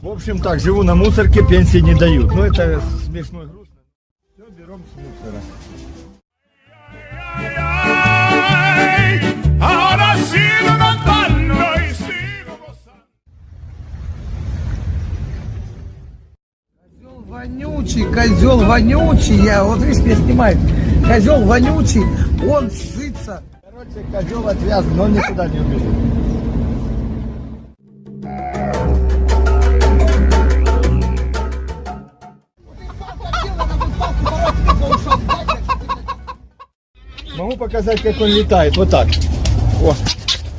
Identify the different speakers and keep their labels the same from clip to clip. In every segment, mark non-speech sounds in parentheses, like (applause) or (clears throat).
Speaker 1: В общем так, живу на мусорке, пенсии не дают. Ну это смешно и грустно. Все, берем с мусора.
Speaker 2: Козел вонючий, козел вонючий, я вот видишь, меня снимает. Козел вонючий, он сытся.
Speaker 1: Короче, козел отвязан, но он никуда не убежит. Могу показать, как он летает. Вот так. О.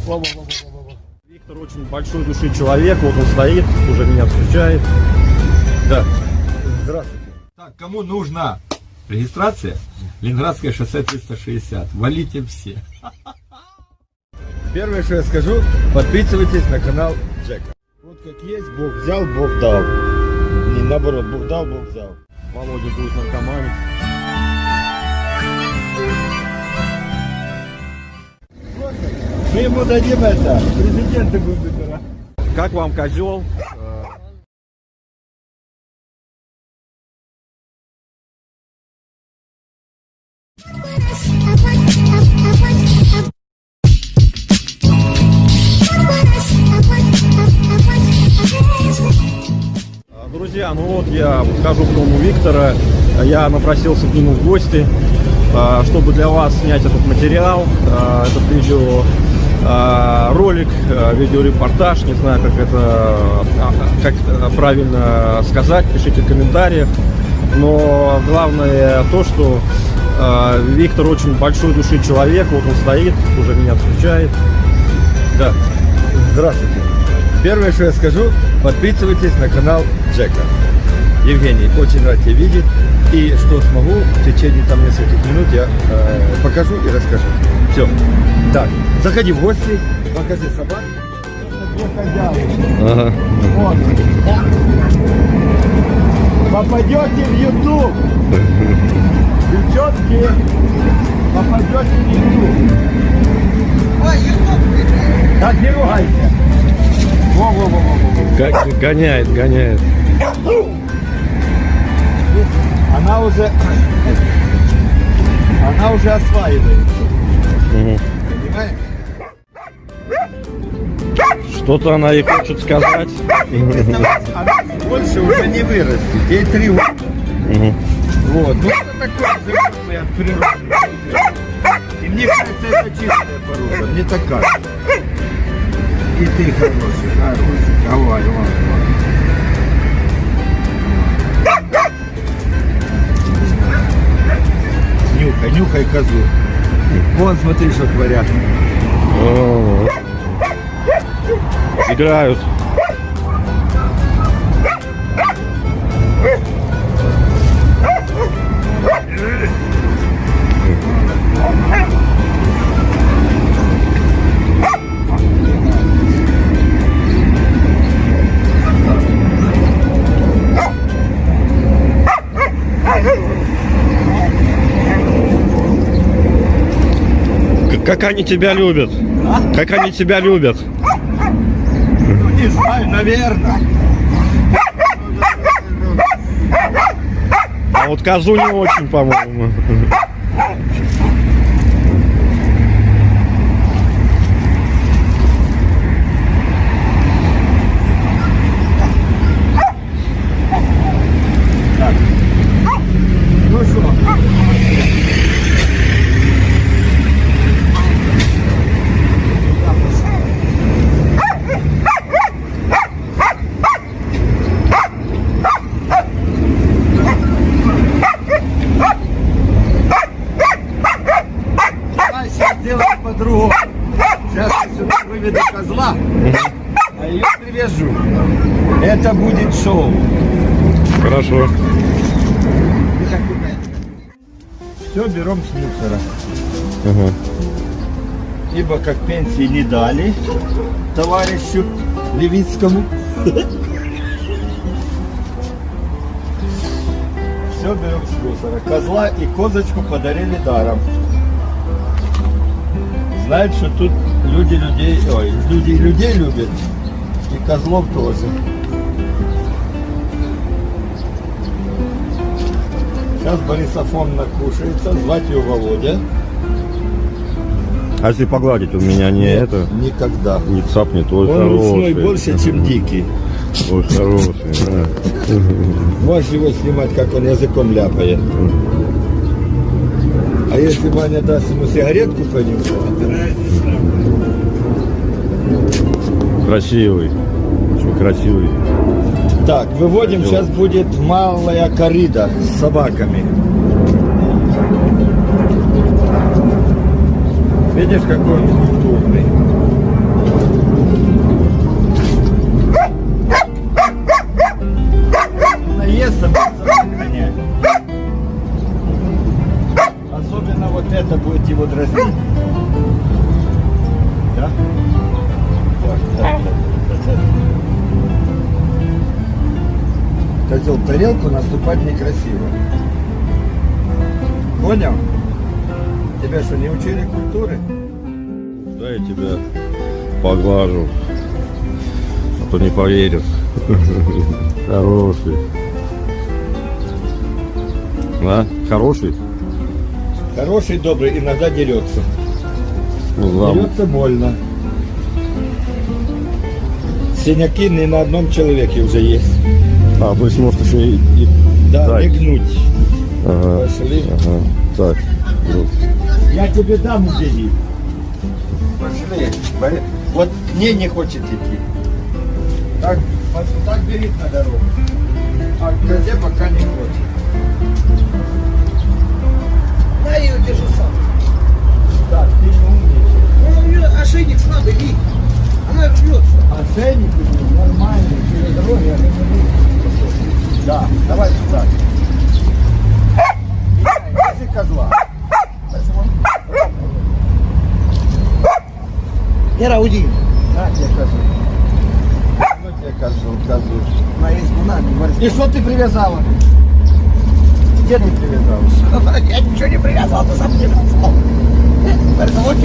Speaker 1: Во, во, во, во, во. Виктор очень большой души человек. Вот он стоит, уже меня встречает. Да. Здравствуйте. Так, кому нужна регистрация? Ленинградское шоссе 360. Валите все. Первое, что я скажу, подписывайтесь на канал Джека. Вот как есть, Бог взял, Бог дал. Не наоборот, Бог дал, Бог взял. Володя будет наркоманить. Мы ему дадим это, президента будем выбирать. Как вам козел? Друзья, ну вот я подхожу к дому Виктора, я напросился к нему в гости, чтобы для вас снять этот материал, а, этот видео а, ролик, а, видеорепортаж, не знаю, как это, а, как правильно сказать, пишите в комментариях. Но главное то, что а, Виктор очень большой души человек, вот он стоит, уже меня встречает. Да, здравствуйте. Первое, что я скажу, подписывайтесь на канал Джека. Евгений, очень рад тебя видеть. И что смогу, в течение там нескольких минут я э, покажу и расскажу. Все. Так, заходи в гости, покажи собак.
Speaker 3: Ага.
Speaker 1: Вот. Попадете в YouTube. Девчонки, попадете в YouTube.
Speaker 2: Ой, ютуб,
Speaker 1: Так, не ругайся. Во-во-во-во-во.
Speaker 3: Г- гоняет, гоняет.
Speaker 1: Она уже... Она уже осваивается. Понимаешь?
Speaker 3: Что-то она и хочет сказать.
Speaker 1: Она больше уже не вырастет. Ей три года. Вот. Ну, это такое животное от природы. И мне кажется, это чистая порода. Не такая. И ты хороший, хороший. Давай, давай. Нюхай, нюхай козу. Вон, смотри, что творят.
Speaker 3: О. Играют. Как они тебя любят? Как они тебя любят?
Speaker 1: Ну, не знаю, наверное.
Speaker 3: А вот козу не очень, по-моему.
Speaker 1: Ну что? Давай сейчас сделаем по-другому. Сейчас я сюда выведу козла, а ее привяжу. Это будет шоу.
Speaker 3: Хорошо.
Speaker 1: Все берем с мусора.
Speaker 3: Ага.
Speaker 1: Ибо как пенсии не дали товарищу Левицкому. Все берем с мусора. Козла и козочку подарили даром. Знают, что тут люди людей, ой, люди людей любят. И козлов тоже. Сейчас Борис Афон накушается, звать ее Володя.
Speaker 3: А если погладить, у меня не
Speaker 1: Нет,
Speaker 3: это,
Speaker 1: Никогда.
Speaker 3: не цапнет, ой,
Speaker 1: Он ручной
Speaker 3: хороший.
Speaker 1: больше, чем дикий.
Speaker 3: Ой, хороший, да.
Speaker 1: Можешь его снимать, как он языком ляпает. А если Ваня даст ему сигаретку понюхать,
Speaker 3: Красивый, очень красивый.
Speaker 1: Так, выводим, сейчас будет малая корида с собаками. Видишь, какой он культурный. Тарелку наступать некрасиво. Понял? Тебя что, не учили культуры?
Speaker 3: Да, я тебя поглажу. А то не поверят. (laughs) Хороший. Да? Хороший?
Speaker 1: Хороший, добрый, иногда дерется.
Speaker 3: Ну, зам.
Speaker 1: Дерется больно. Синяки не на одном человеке уже есть.
Speaker 3: А, то есть может еще и... и-
Speaker 1: Да,
Speaker 3: Так.
Speaker 1: не гнуть.
Speaker 3: Ага.
Speaker 1: Пошли.
Speaker 3: Ага. Так. ну,
Speaker 1: Я тебе дам удели. Пошли. Вот к ней не хочет идти. Так, так берет на дорогу. А козе пока не хочет.
Speaker 2: Я ее держу сам.
Speaker 1: Так, ты не умничай.
Speaker 2: Ну, у нее ошейник слабый, вид. Она рвется.
Speaker 1: Ошейник нормальный, через дорогу я не. Да, давай сюда. Держи козла.
Speaker 2: Гера, уйди.
Speaker 1: На тебе козу. Ну тебе козу, козу.
Speaker 2: На избу, на, не борись.
Speaker 1: И что ты привязала? Где ты привязала? (laughs)
Speaker 2: Я ничего не привязал, ты сам привязал.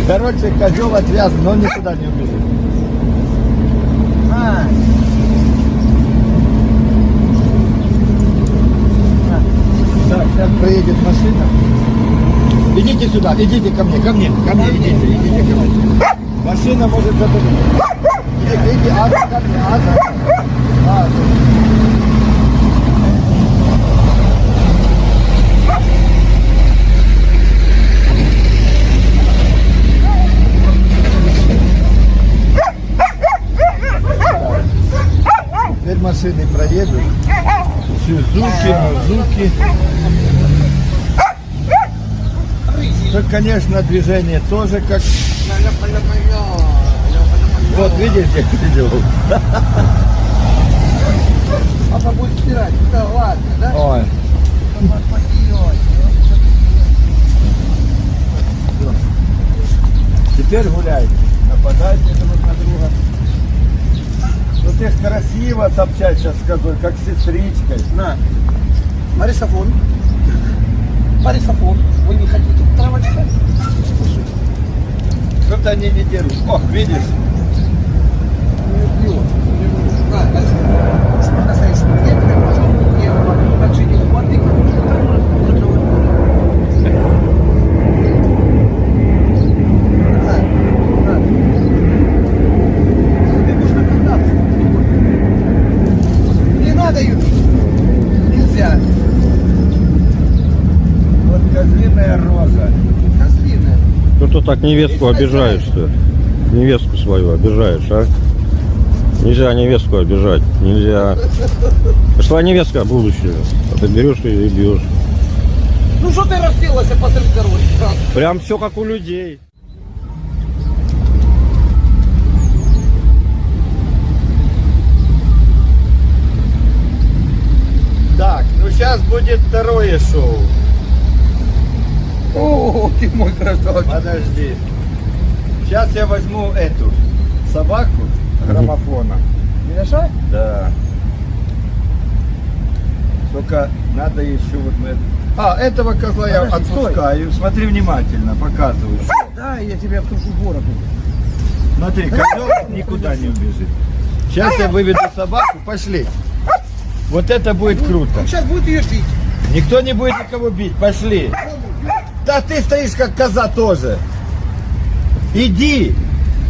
Speaker 1: Короче, козел отвязан, но никуда не убежит.
Speaker 2: А,
Speaker 1: Так, сейчас проедет машина. Идите сюда, идите ко мне, ко мне, ко мне, идите, идите ко мне. Машина может задумать. Иди, иди, Аза, ко мне, Аза. Аза. Теперь машины проедут. Сюзуки, Музуки. Ну, конечно, движение тоже как... Вот, видишь, я (laughs) видел.
Speaker 2: папа будет стирать. Да ладно, да?
Speaker 1: Ой. Теперь гуляйте. Нападайте друг на друга. Ну ты красиво топчать сейчас скажу, как с сестричкой.
Speaker 2: На. Борисофон. Борисофон. Вы не хотите травочка?
Speaker 1: Что-то они не дерут. Ох, видишь?
Speaker 2: Не пьет. На, Борисофон. Чтобы настоящий клиент, пожалуйста, я также не воды. На, на. Тебе нужно питаться. Не надо, Юрий. Нельзя.
Speaker 1: Вот козлиная рожа.
Speaker 2: Козлиная.
Speaker 3: Ты так невестку обижаешь-то? Невестку свою обижаешь, а? Нельзя невестку обижать, нельзя. Это ж твоя невестка будущее. А ты берешь ее и бьешь.
Speaker 2: Ну что ты расселась посреди дороги?
Speaker 3: Прям все как у людей.
Speaker 1: Так, ну сейчас будет второе шоу.
Speaker 2: О, ты мой красавчик.
Speaker 1: Подожди. Сейчас я возьму эту собаку граммофона.
Speaker 2: Не?
Speaker 1: Да. Только надо еще вот мы... А, этого козла я
Speaker 2: Подожди, стой.
Speaker 1: отпускаю. Смотри внимательно, показываю.
Speaker 2: Да, я тебе обтрушу бороду.
Speaker 1: Смотри, козел никуда не убежит. Сейчас я выведу собаку, пошли. Вот это будет круто.
Speaker 2: Сейчас будет ее пить.
Speaker 1: Никто не будет никого бить, пошли. Да ты стоишь как коза тоже. Иди.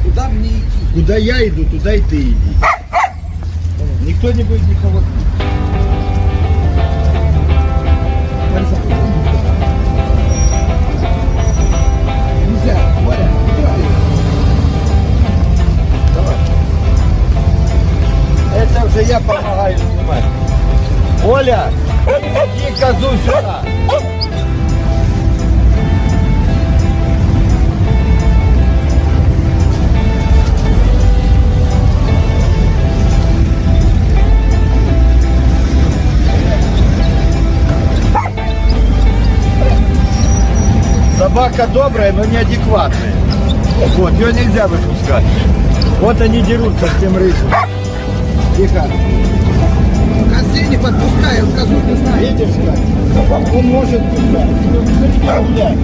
Speaker 2: Куда мне идти?
Speaker 1: Куда я иду, туда и ты иди. Никто не будет никого. Это уже я помогаю снимать. Оля, иди козу сюда. Собака добрая, но неадекватная. Вот, ее нельзя выпускать. Вот они дерутся с тем рыжим. Тихо.
Speaker 2: Козей не подпускай, он козу не знает.
Speaker 1: Видишь как? Он может пускать. Гулять.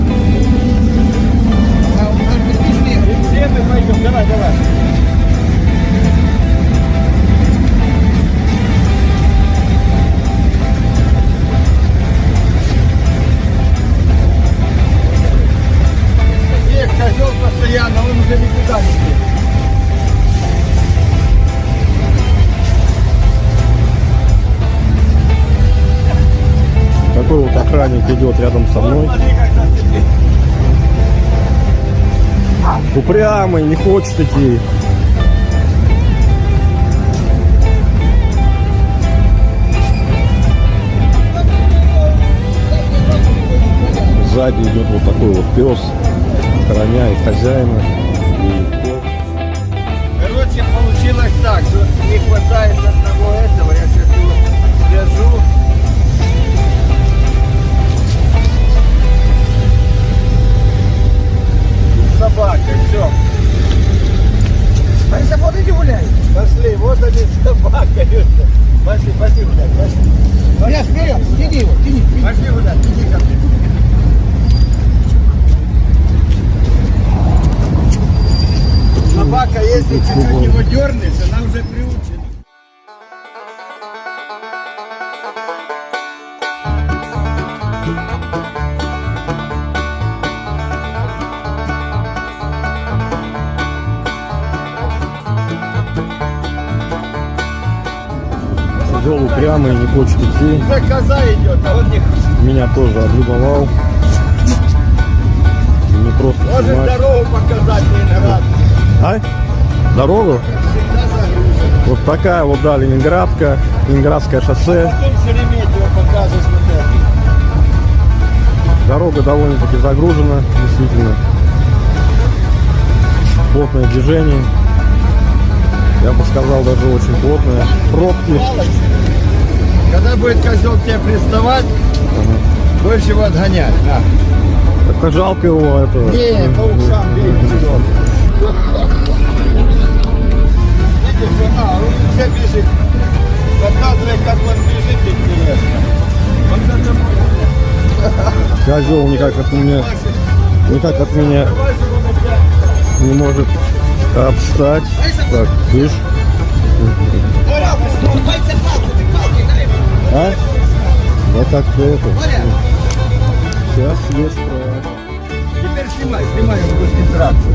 Speaker 2: А он может быть везде.
Speaker 1: Все мы пойдем, давай,
Speaker 3: охранник идет рядом со мной. Упрямый, не хочет идти. Сзади идет вот такой вот пес, охраняет хозяина.
Speaker 1: Короче, получилось так, что не хватает одного этого, я сейчас его свяжу. С собакой, все.
Speaker 2: Борисов, вот иди гуляй.
Speaker 1: Пошли, вот они (laughs) с собакой. Пошли, пошли гулять, пошли.
Speaker 2: Я вперед, тяни его, тяни.
Speaker 1: Пошли гулять, иди ко мне. Собака, если чуть-чуть его дернешь, она
Speaker 3: Упрямый, не хочет идти.
Speaker 1: Коза идет, а он не
Speaker 3: Меня тоже облюбовал. Не просто
Speaker 1: может
Speaker 3: снимать.
Speaker 1: дорогу показать раз.
Speaker 3: А? Дорогу? Вот такая вот, да, Ленинградка, Ленинградское шоссе.
Speaker 1: Это.
Speaker 3: Дорога довольно-таки загружена, действительно. Плотное движение. Я бы сказал, даже очень плотное. Пробки.
Speaker 1: Когда будет козел к тебе приставать, больше его отгонять. На.
Speaker 3: Это жалко его этого.
Speaker 1: Не, по ушам бей. Видишь, а, он уже бежит. Показывай, как он бежит, интересно. Вот это будет.
Speaker 3: Козел никак от меня, никак от меня не может обстать. Так, слышь. А? Да как это? Сейчас есть прав.
Speaker 1: Теперь снимай, снимай концентрацию.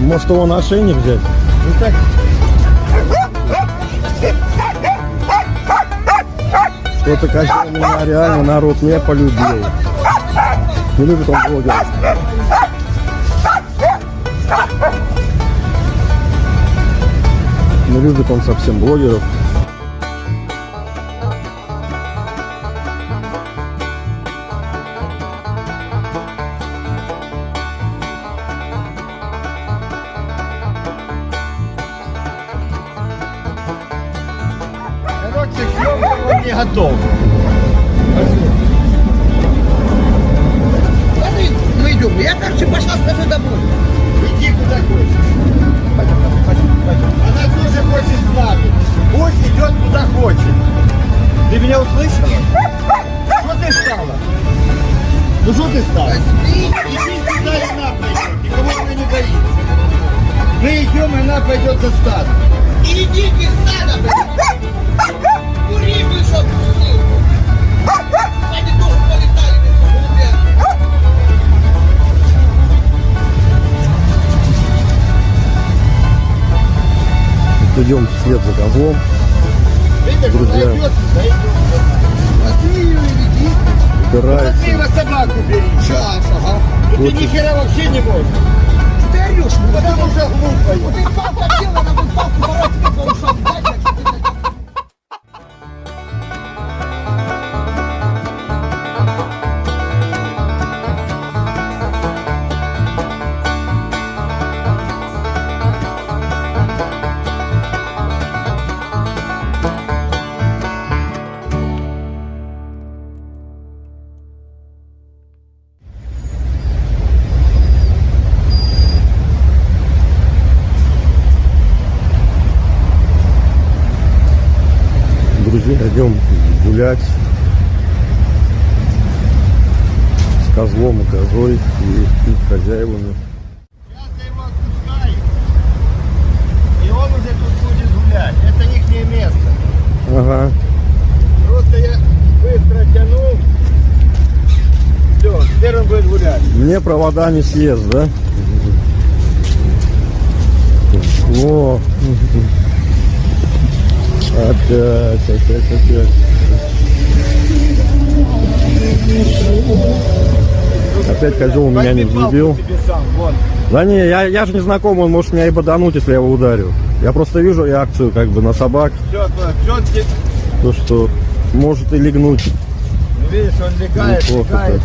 Speaker 3: Может его на ошейник взять?
Speaker 1: Ну так,
Speaker 3: Что-то козел меня реально народ не полюбил. Не любит он блогеров. Не любит он совсем блогеров. Гулять. Мне провода не съест, да? О, опять, опять, опять. Опять козел меня не взлюбил. Да не, я, я же не знаком, он может меня и бодануть, если я его ударю. Я просто вижу реакцию как бы на собак,
Speaker 1: Все, все,
Speaker 3: то что может и легнуть.
Speaker 1: ну, видишь, он легает,
Speaker 3: Неплохо
Speaker 1: легает.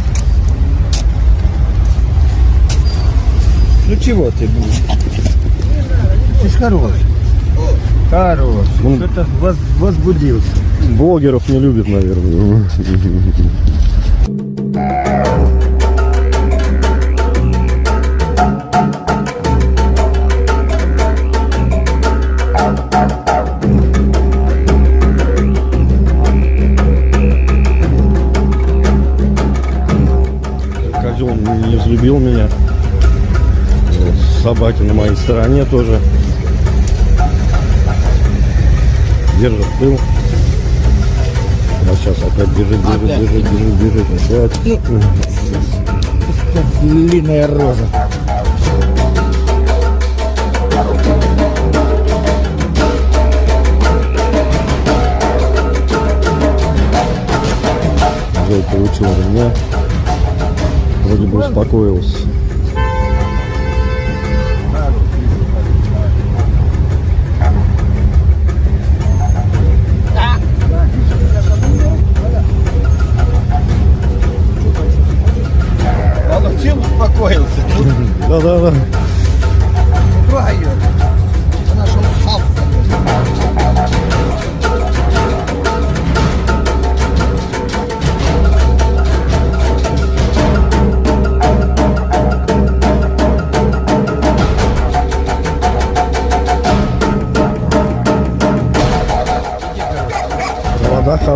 Speaker 1: Ну чего ты будешь? Ты ж хороший. Хороший.
Speaker 3: Он-
Speaker 1: Что-то воз- возбудился.
Speaker 3: Блогеров не любит, наверное. Козел не взлюбил меня. Собаки на моей стороне тоже. Держит пыл. А сейчас опять бежит, бежит, бежит, бежит, бежит, опять.
Speaker 1: Длинная роза.
Speaker 3: Зой получил меня. Вроде бы успокоился.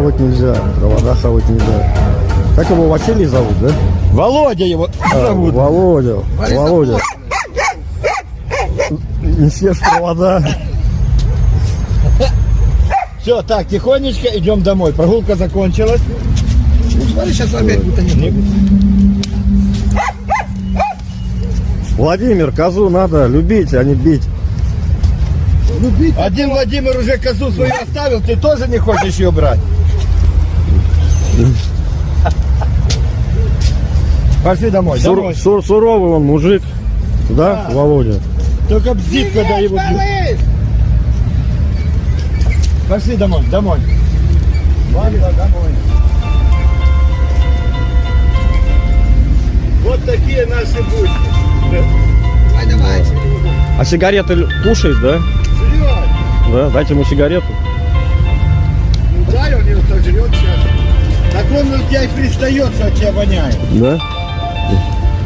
Speaker 3: Хавать нельзя. Провода хавать нельзя. Как его Василий зовут, да?
Speaker 1: Володя его
Speaker 3: А,
Speaker 1: зовут.
Speaker 3: Володя.
Speaker 2: Борис
Speaker 3: Володя. Не съешь провода.
Speaker 1: Все, так, тихонечко идем домой. Прогулка закончилась.
Speaker 2: Ну, смотри, сейчас опять.
Speaker 3: Владимир, козу надо любить, а не бить.
Speaker 2: Ну, бить.
Speaker 1: Один Владимир уже козу свою оставил, ты тоже не хочешь ее брать? (laughs) Пошли домой,
Speaker 3: Сур-
Speaker 1: домой.
Speaker 3: сур- суровый он мужик. Да,
Speaker 1: Да.
Speaker 3: Володя?
Speaker 1: Только бзит, когда его бьют. Пошли домой, домой. Банда, домой. Вот такие наши будни.
Speaker 2: Давай, давай.
Speaker 3: А сигареты кушает, да?
Speaker 1: Жрет.
Speaker 3: Да, дайте ему сигарету.
Speaker 1: Что от тебя воняет.
Speaker 3: Да?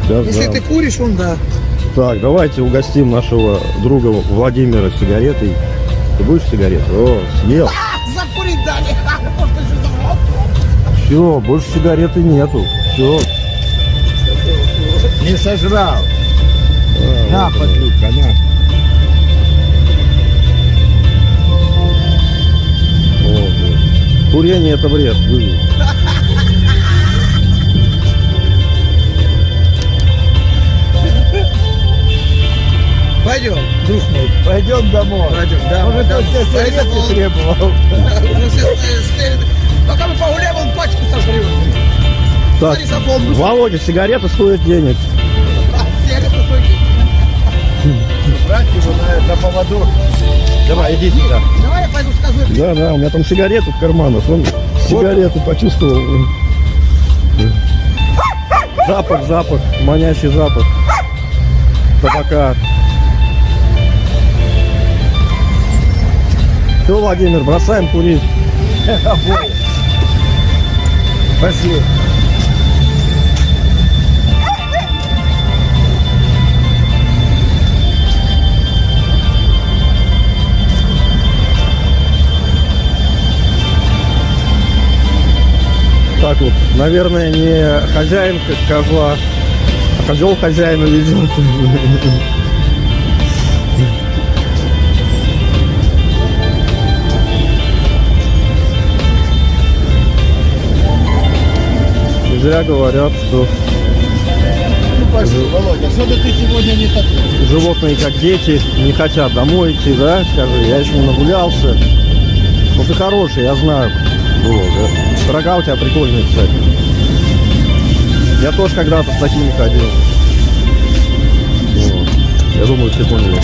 Speaker 3: Сейчас,
Speaker 2: Если
Speaker 3: да.
Speaker 2: ты куришь, он да.
Speaker 3: Так, давайте угостим нашего друга Владимира сигаретой. Ты будешь сигарету? О, съел.
Speaker 2: Закурить дали. (laughs)
Speaker 3: Все, больше сигареты нету. Все.
Speaker 1: Не сожрал.
Speaker 4: А,
Speaker 1: На,
Speaker 4: вот
Speaker 1: подлюка, на.
Speaker 4: Курение это вред. вывел.
Speaker 2: Пойдем, друг мой.
Speaker 1: Пойдем домой.
Speaker 2: Пойдем, да,
Speaker 1: Может,
Speaker 2: да.
Speaker 1: он сигареты
Speaker 2: пол-
Speaker 1: требовал.
Speaker 2: Все стоят. Пока мы погуляем, он пачку сожрет.
Speaker 3: Так. Володя, сигареты стоят денег.
Speaker 2: Сигареты стоит.
Speaker 1: Брать его на, на поводу. Давай, иди сюда.
Speaker 2: Давай я пойду скажу.
Speaker 3: Да, да, у меня там сигареты в карманах. Он сигарету почувствовал. Запах, запах, манящий запах. Табака. Все, Владимир, бросаем курить.
Speaker 1: Пошли.
Speaker 3: Так вот, наверное, не хозяин козла, а козел хозяина ведет. Зря говорят, что
Speaker 1: Ну пошли, Володя, что-то ты сегодня не такой.
Speaker 3: животные, как дети, не хотят домой идти, да? Скажи, я еще не нагулялся. Ну ты хороший, я знаю. Вот, да. Рога у тебя прикольные, кстати. Я тоже когда-то с такими ходил. Вот. Я думаю, все поняли.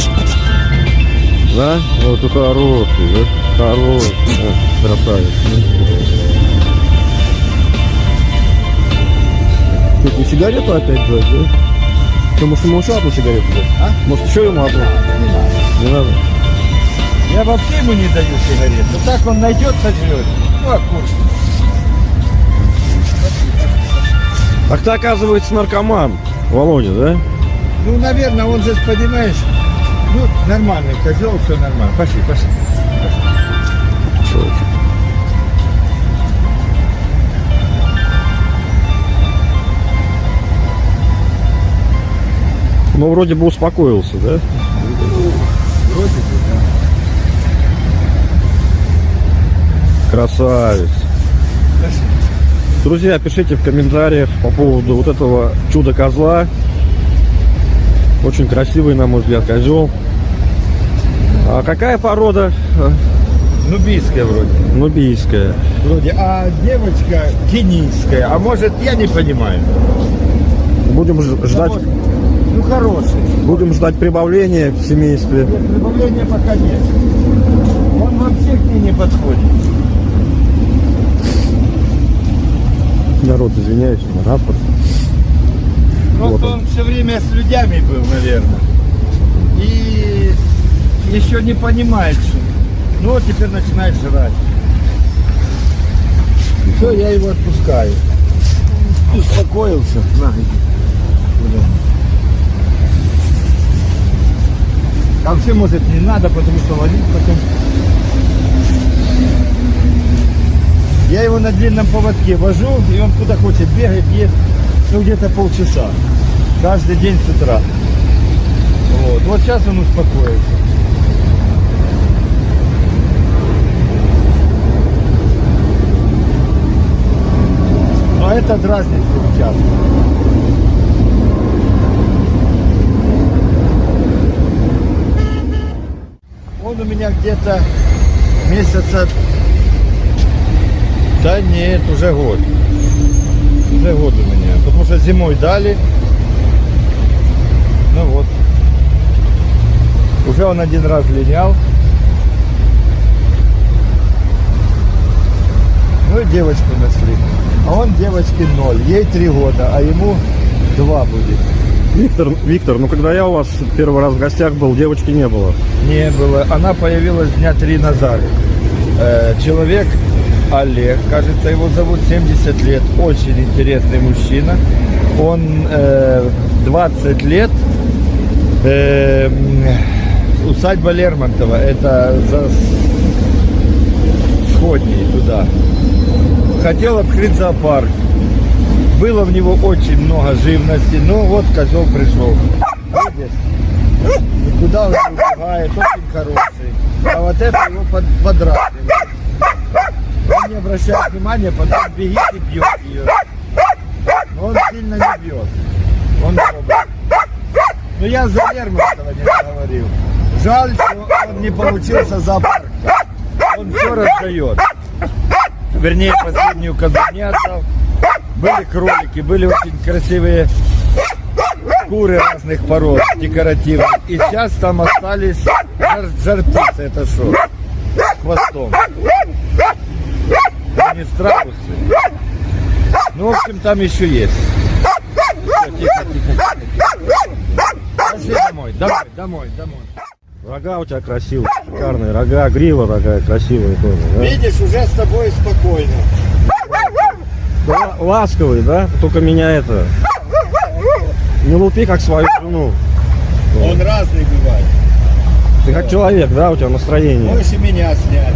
Speaker 3: Да? Вот ты хороший, да? Хороший, да? красавец. Ты не сигарету опять брать, да? Ты, может, ему еще одну сигарету дать?
Speaker 1: А?
Speaker 3: Может, еще ему одну?
Speaker 1: Не надо.
Speaker 3: Не надо.
Speaker 1: Я вообще ему не даю сигарет. Ну так он найдет, сожрет. Ну, а курс.
Speaker 3: Так ты, оказывается, наркоман, Володя, да?
Speaker 1: Ну, наверное, он же, понимаешь, ну, нормальный козел, все нормально. Пошли, пошли.
Speaker 3: Ну, вроде бы успокоился, да?
Speaker 1: Вроде бы,
Speaker 3: Красавец.
Speaker 1: да. Пошли.
Speaker 3: Друзья, пишите в комментариях по поводу вот этого чуда-козла. Очень красивый, на мой взгляд, козел. А какая порода?
Speaker 1: Нубийская вроде.
Speaker 3: Нубийская.
Speaker 1: Вроде. А девочка кенийская. А может, я не понимаю.
Speaker 3: Будем ждать.
Speaker 1: Ну, хороший.
Speaker 3: будем ждать прибавления в семействе.
Speaker 1: Нет, прибавления пока нет. Он вообще к ней не подходит.
Speaker 3: Народ, извиняюсь, на рапорт.
Speaker 1: Просто
Speaker 3: Вот он.
Speaker 1: он все время с людьми был, наверное. И еще не понимает, что. Ну, вот теперь начинает жрать. Все, я его отпускаю. Успокоился. На, иди. Куда? А вообще, может, не надо, потому что ловить потом. Я его на длинном поводке вожу, и он куда хочет бегает, ест, ну где-то полчаса. Каждый день с утра. Вот, вот сейчас он успокоится. Но это дразнит часто. У меня где-то месяца... Да нет, уже год. Уже год у меня. Потому что зимой дали. Ну вот. Уже он один раз линял. Ну и девочку нашли. А он девочке ноль. Ей три года, а ему два будет.
Speaker 3: Виктор, Виктор, ну когда я у вас первый раз в гостях был, девочки не было.
Speaker 1: Не было. Она появилась дня три назад. Э, человек Олег, кажется, его зовут, 70 лет. Очень интересный мужчина. Он э, 20 лет. э, усадьба Лермонтова. Это за сходней туда. Хотел открыть зоопарк. Было в него очень много живности. Ну вот козел пришел. Видишь? Никуда он убегает, очень хороший. А вот это его под, подразнивает. Он не обращает внимания, потом бегит и бьет ее. Но он сильно не бьет. Он добрый. Но я за Лермонтова не говорил. Жаль, что он не получился зоопарка. Он все раздает. Вернее, последнюю козу не отдал. Были кролики, были очень красивые куры разных пород, декоративных. И сейчас там остались жар, жар-птицы, это что? Хвостом. Ну, не страусы. Ну, в общем, там еще есть. Всё, тихо, тихо, тихо. Пошли домой, домой, домой, домой.
Speaker 3: Рога у тебя красивые, шикарные рога, грива такая красивая тоже, да?
Speaker 1: Видишь, уже с тобой спокойно.
Speaker 3: Ласковый, да? Только меня это... Не лупи, как свою жену.
Speaker 1: Он разный бывает.
Speaker 3: Ты как человек, да? У тебя настроение.
Speaker 1: И меня снять.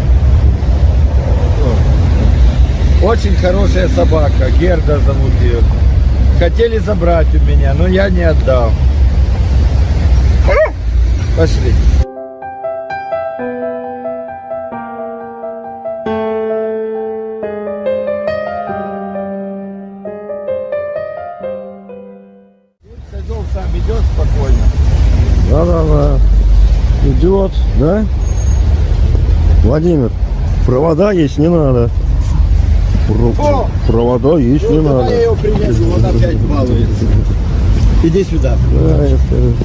Speaker 1: Очень хорошая собака, Герда зовут ее. Хотели забрать у меня, но я не отдал. Пошли. Идет,
Speaker 3: да? Владимир, провода есть не надо. Про-! Провода есть не
Speaker 1: Ну, я
Speaker 3: надо.
Speaker 1: его привяжу, он опять балуется. Иди сюда.
Speaker 3: Да, это-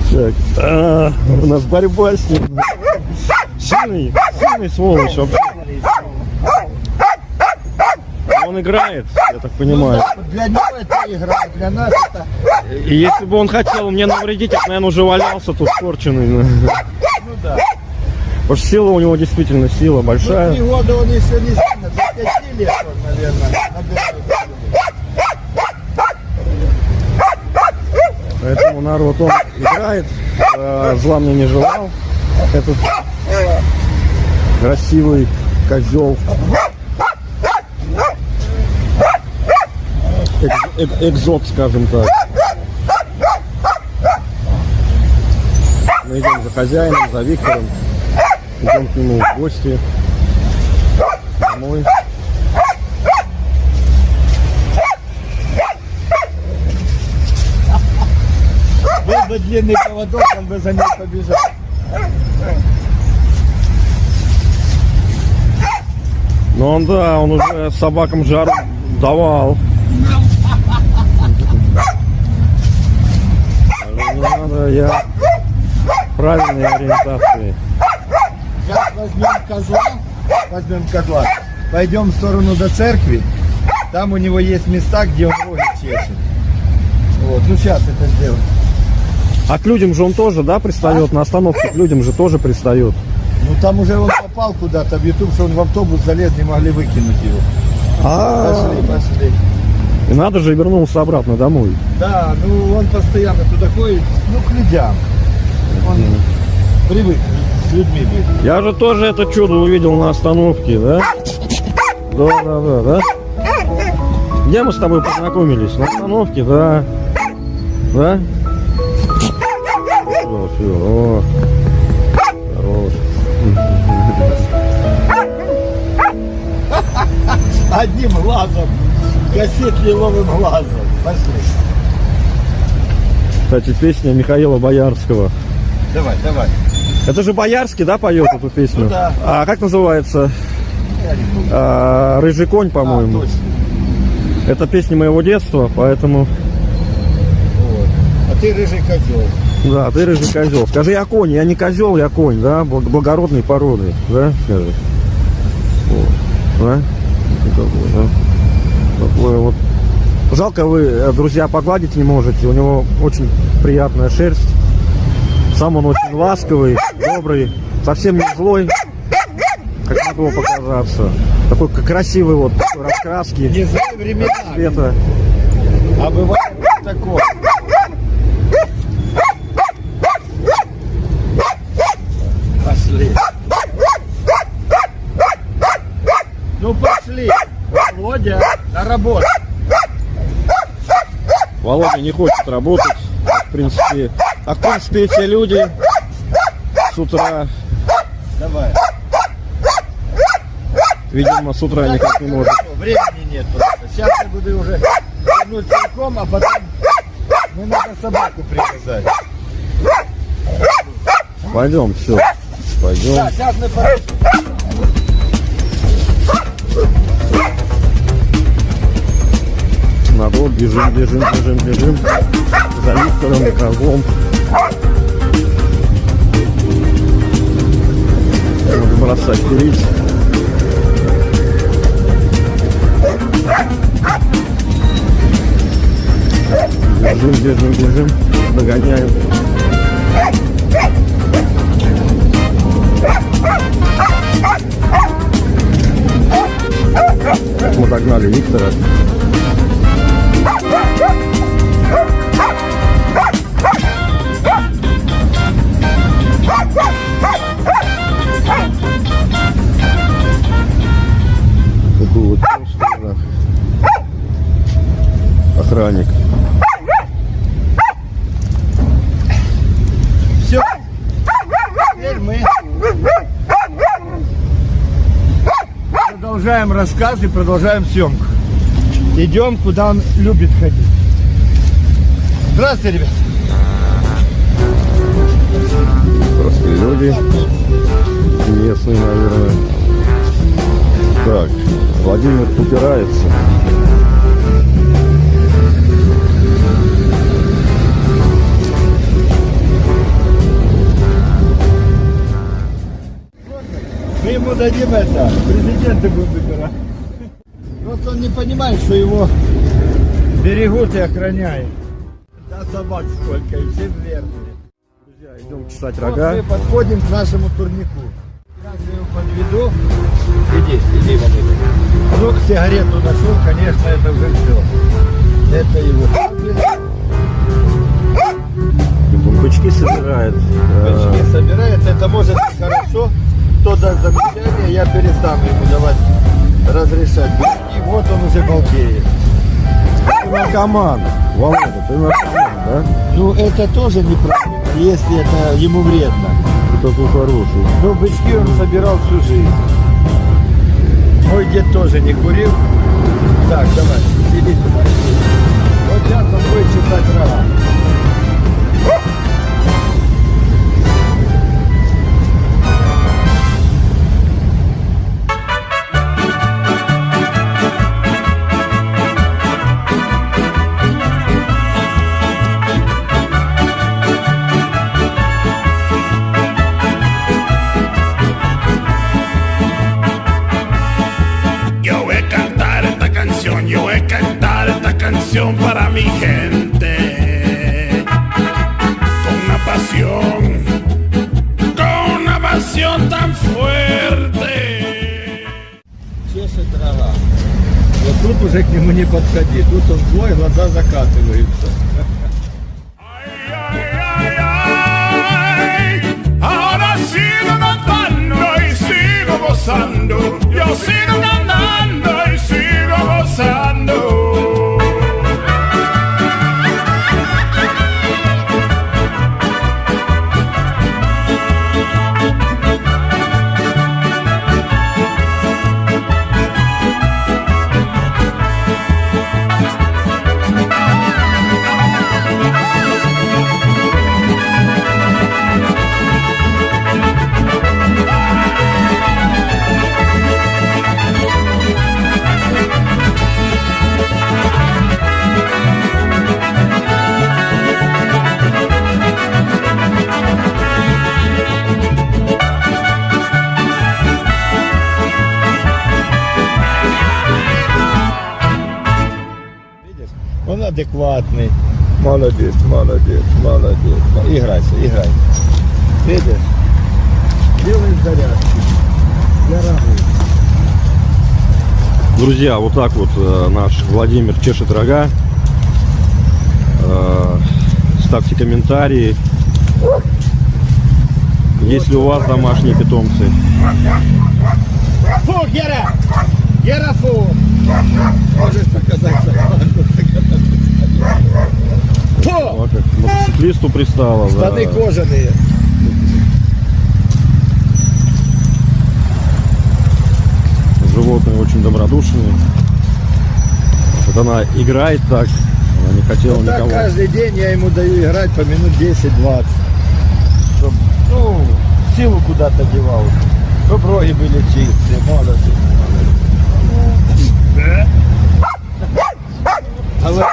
Speaker 3: так. А, у нас борьба с ним. Сильный, сильный сволочь вообще. Он играет, я так понимаю.
Speaker 1: Для него это игра, для нас это...
Speaker 3: И если бы он хотел мне навредить, я, наверное, уже валялся тут скорченный.
Speaker 1: Ну.
Speaker 3: Потому что сила у него действительно сила
Speaker 1: Ну,
Speaker 3: большая.
Speaker 1: три года он еще не сильно, до пяти лет он, наверное.
Speaker 3: Поэтому народ он играет, э, зла мне не желал. Этот красивый козел. Экз- эк- экзот, скажем так. Мы идем за хозяином, за Виктором. Идем к нему в гости. Домой.
Speaker 1: Был бы длинный поводок, он бы за ней побежал.
Speaker 3: Но он, да, он уже собакам жару давал. Не надо, я правильной ориентации.
Speaker 1: Возьмем козла, возьмем козла, пойдем в сторону до церкви, там у него есть места, где он роги чешет. Вот, ну сейчас это сделаем.
Speaker 3: А к людям же он тоже, да, пристает? На остановке к людям же тоже пристает.
Speaker 1: Ну там уже он попал куда-то в YouTube, что он в автобус залез, не могли выкинуть его.
Speaker 3: А,
Speaker 1: Пошли, пошли.
Speaker 3: и надо же вернулся обратно домой.
Speaker 1: Да, ну он постоянно туда ходит, ну к людям. Он привык с людьми быть.
Speaker 3: Я же тоже это чудо увидел на остановке, да? Да, да, да, да. Где мы с тобой познакомились? На остановке, да. Да? Все, все, о. Хорош.
Speaker 1: Одним глазом, косит лиловым глазом. Пошли.
Speaker 3: Кстати, песня Михаила Боярского.
Speaker 1: Давай, давай.
Speaker 3: Это же Боярский, да, поет эту песню?
Speaker 1: Ну да.
Speaker 3: А как называется? А, Рыжий конь,
Speaker 1: А,
Speaker 3: по-моему.
Speaker 1: точно.
Speaker 3: Это песня моего детства, поэтому...
Speaker 1: Вот. А ты рыжий козел.
Speaker 3: Да, ты рыжий козел. Скажи, я конь, я не козел, я конь, да? Благ- Благородной породы, да? Скажи. Вот. Да? Такой, да? Такой вот. Жалко, вы, э, друзья, погладить не можете. У него очень приятная шерсть. Сам он очень ласковый, добрый, совсем не злой, как могло показаться. Такой красивый вот, такой раскраски,
Speaker 1: Не знаю времена,
Speaker 3: цвета.
Speaker 1: а бывает такое. Пошли. Ну пошли. Володя, на работу.
Speaker 3: Володя не хочет работать. В принципе, а в принципе эти люди с утра,
Speaker 1: Давай.
Speaker 3: видимо, с утра никак не может.
Speaker 1: Времени нет просто. Сейчас я буду уже вернуть целиком, а потом мне надо собаку привязать.
Speaker 3: Пойдем, все. Пойдем.
Speaker 1: Да, сейчас мы по-
Speaker 3: Народ, бежим, бежим, бежим, бежим. За Виктором козлом. Бросать курить. Бежим, бежим, бежим. Догоняем. Мы догнали Виктора.
Speaker 1: Рассказ и продолжаем съемку. Идем, куда он любит ходить. Здравствуйте, ребят.
Speaker 3: Простые люди. Местные, наверное. Так, Владимир упирается.
Speaker 1: Мы ему дадим это, президента будем выбирать. Просто он не понимает, что его берегут и охраняют. Да собак сколько, и все верные.
Speaker 3: Друзья, идем чесать
Speaker 1: Вот
Speaker 3: рога.
Speaker 1: мы подходим к нашему турнику. Как я его подведу? Иди, иди, Владимир. Ну, сигарету нашел, конечно, это уже все. Это его.
Speaker 3: Он бычки собирает. Э,
Speaker 1: Бычки собирает, это может быть хорошо. Кто даст я перестану ему давать разрешать бычки. Вот он уже балдеет.
Speaker 3: Ты наркоман. Володя, ты наркоман, да?
Speaker 1: Ну, это тоже неправильно, если это ему вредно.
Speaker 3: Ты такой хороший.
Speaker 1: Ну, бычки он собирал всю жизнь. Мой дед тоже не курил. Так, давай, иди сюда. Вот сейчас он будет читать рога.
Speaker 5: mi gente. Con una pasión, con una pasión tan fuerte.
Speaker 1: Чешет трава. Вот тут уже к нему не подходи. Тут он злой, глаза закатываются.
Speaker 5: Ay, ay, ay, ay. Ahora sigo cantando y sigo gozando. Yo sigo cantando y sigo gozando.
Speaker 1: Адекватный. Молодец, молодец, молодец. Играйся, играй. Видишь? Делаем зарядки. Для рогов.
Speaker 3: Друзья, вот так вот э, наш Владимир чешет рога. Э, ставьте комментарии. Если у вас домашние питомцы.
Speaker 1: Фу, Гера! Гера, фу! Можешь показать собаку.
Speaker 3: К листу пристала. да.
Speaker 1: Штаны кожаные.
Speaker 3: Животные очень добродушные. Вот она играет так, она не хотела
Speaker 1: Вот так
Speaker 3: никого.
Speaker 1: каждый день я ему даю играть по минут 10-20. Чтоб, ну, силу куда-то девал. Чтоб роги были чистые, молодцы. А вы-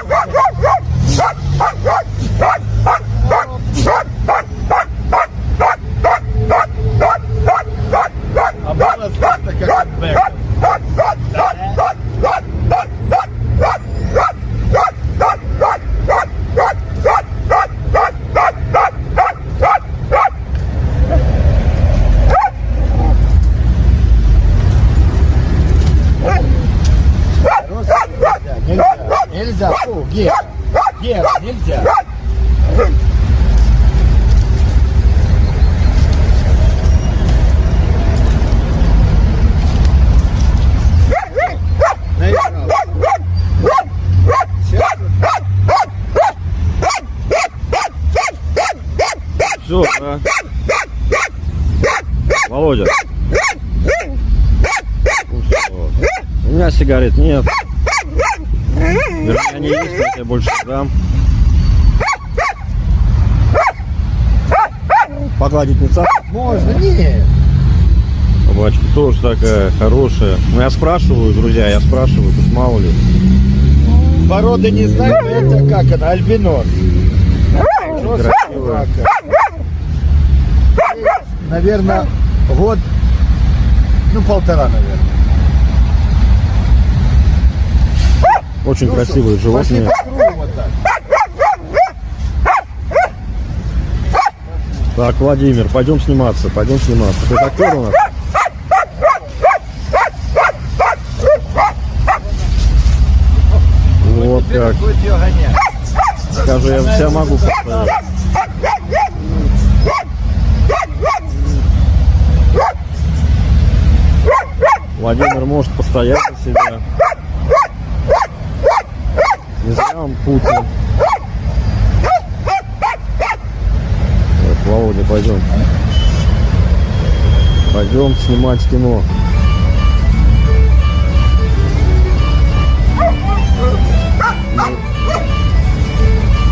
Speaker 1: А голос просто как от Бека. Просто нельзя, нельзя, нельзя, фу, Гера, Гера, нельзя. Наиграл. Сейчас
Speaker 3: Все, да. Володя. Ну всё. У меня сигарет нет. Вернее, они есть, но я тебе больше не дам. Погладить не цап.
Speaker 1: можно, не.
Speaker 3: Тоже такая хорошая. Ну я спрашиваю, друзья, я спрашиваю, тут мало ли.
Speaker 1: Породы не знаю, но это как она, альбинос.
Speaker 3: Красивая.
Speaker 1: Наверное, год, ну полтора, наверное.
Speaker 3: Очень
Speaker 1: Ну
Speaker 3: красивые
Speaker 1: что,
Speaker 3: животные.
Speaker 1: вот так.
Speaker 3: Так, Владимир, пойдем сниматься, пойдем сниматься. Ты актер у нас? Как.
Speaker 1: будет ее гонять.
Speaker 3: Скажу, я себя могу поставить. Владимир может постоять за себя. Не зря он Путин. Так, Володя, пойдем. Пойдем снимать кино.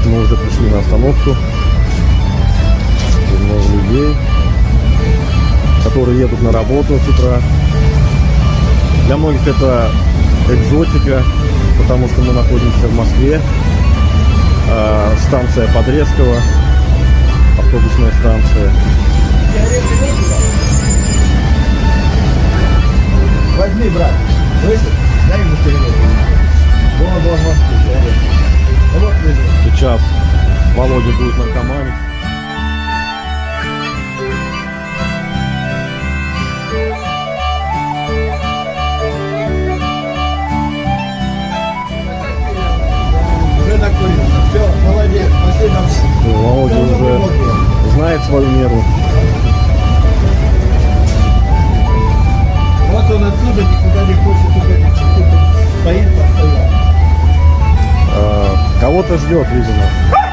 Speaker 3: Мы уже пришли на остановку. Тут много людей, которые едут на работу с утра. Для многих это экзотика, потому что мы находимся в Москве. А, станция Подрезкова, автобусная станция.
Speaker 1: Возьми, брат. Слышишь? Дай ему сигарету. Вон, вон, вон.
Speaker 3: Сейчас Володя будет наркоманить.
Speaker 1: Уже. Все, молодец. Пошли нам.
Speaker 3: Володя уже знает свою меру.
Speaker 1: Вот он отсюда никуда не хочет он стоит постоянно.
Speaker 3: А, Кого-то ждет, видимо.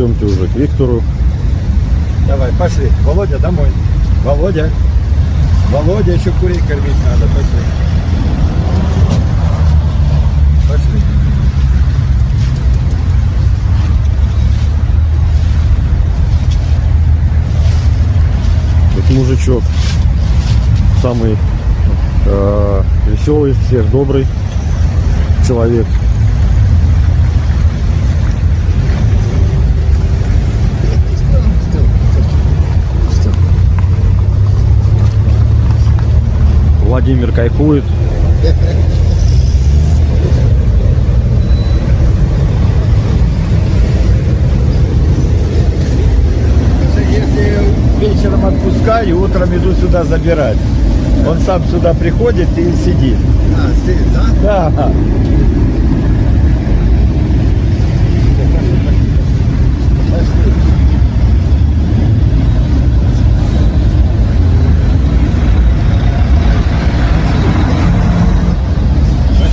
Speaker 3: Пойдемте уже к Виктору.
Speaker 1: Давай, пошли. Володя, домой. Володя. Володя, еще курей кормить надо. Пошли. Пошли.
Speaker 3: Этот мужичок самый э, веселый, всех добрый человек. Владимир кайфует.
Speaker 1: Если вечером отпускаю, утром иду сюда забирать. Он сам сюда приходит и сидит.
Speaker 6: А, сидит, да?
Speaker 1: Да.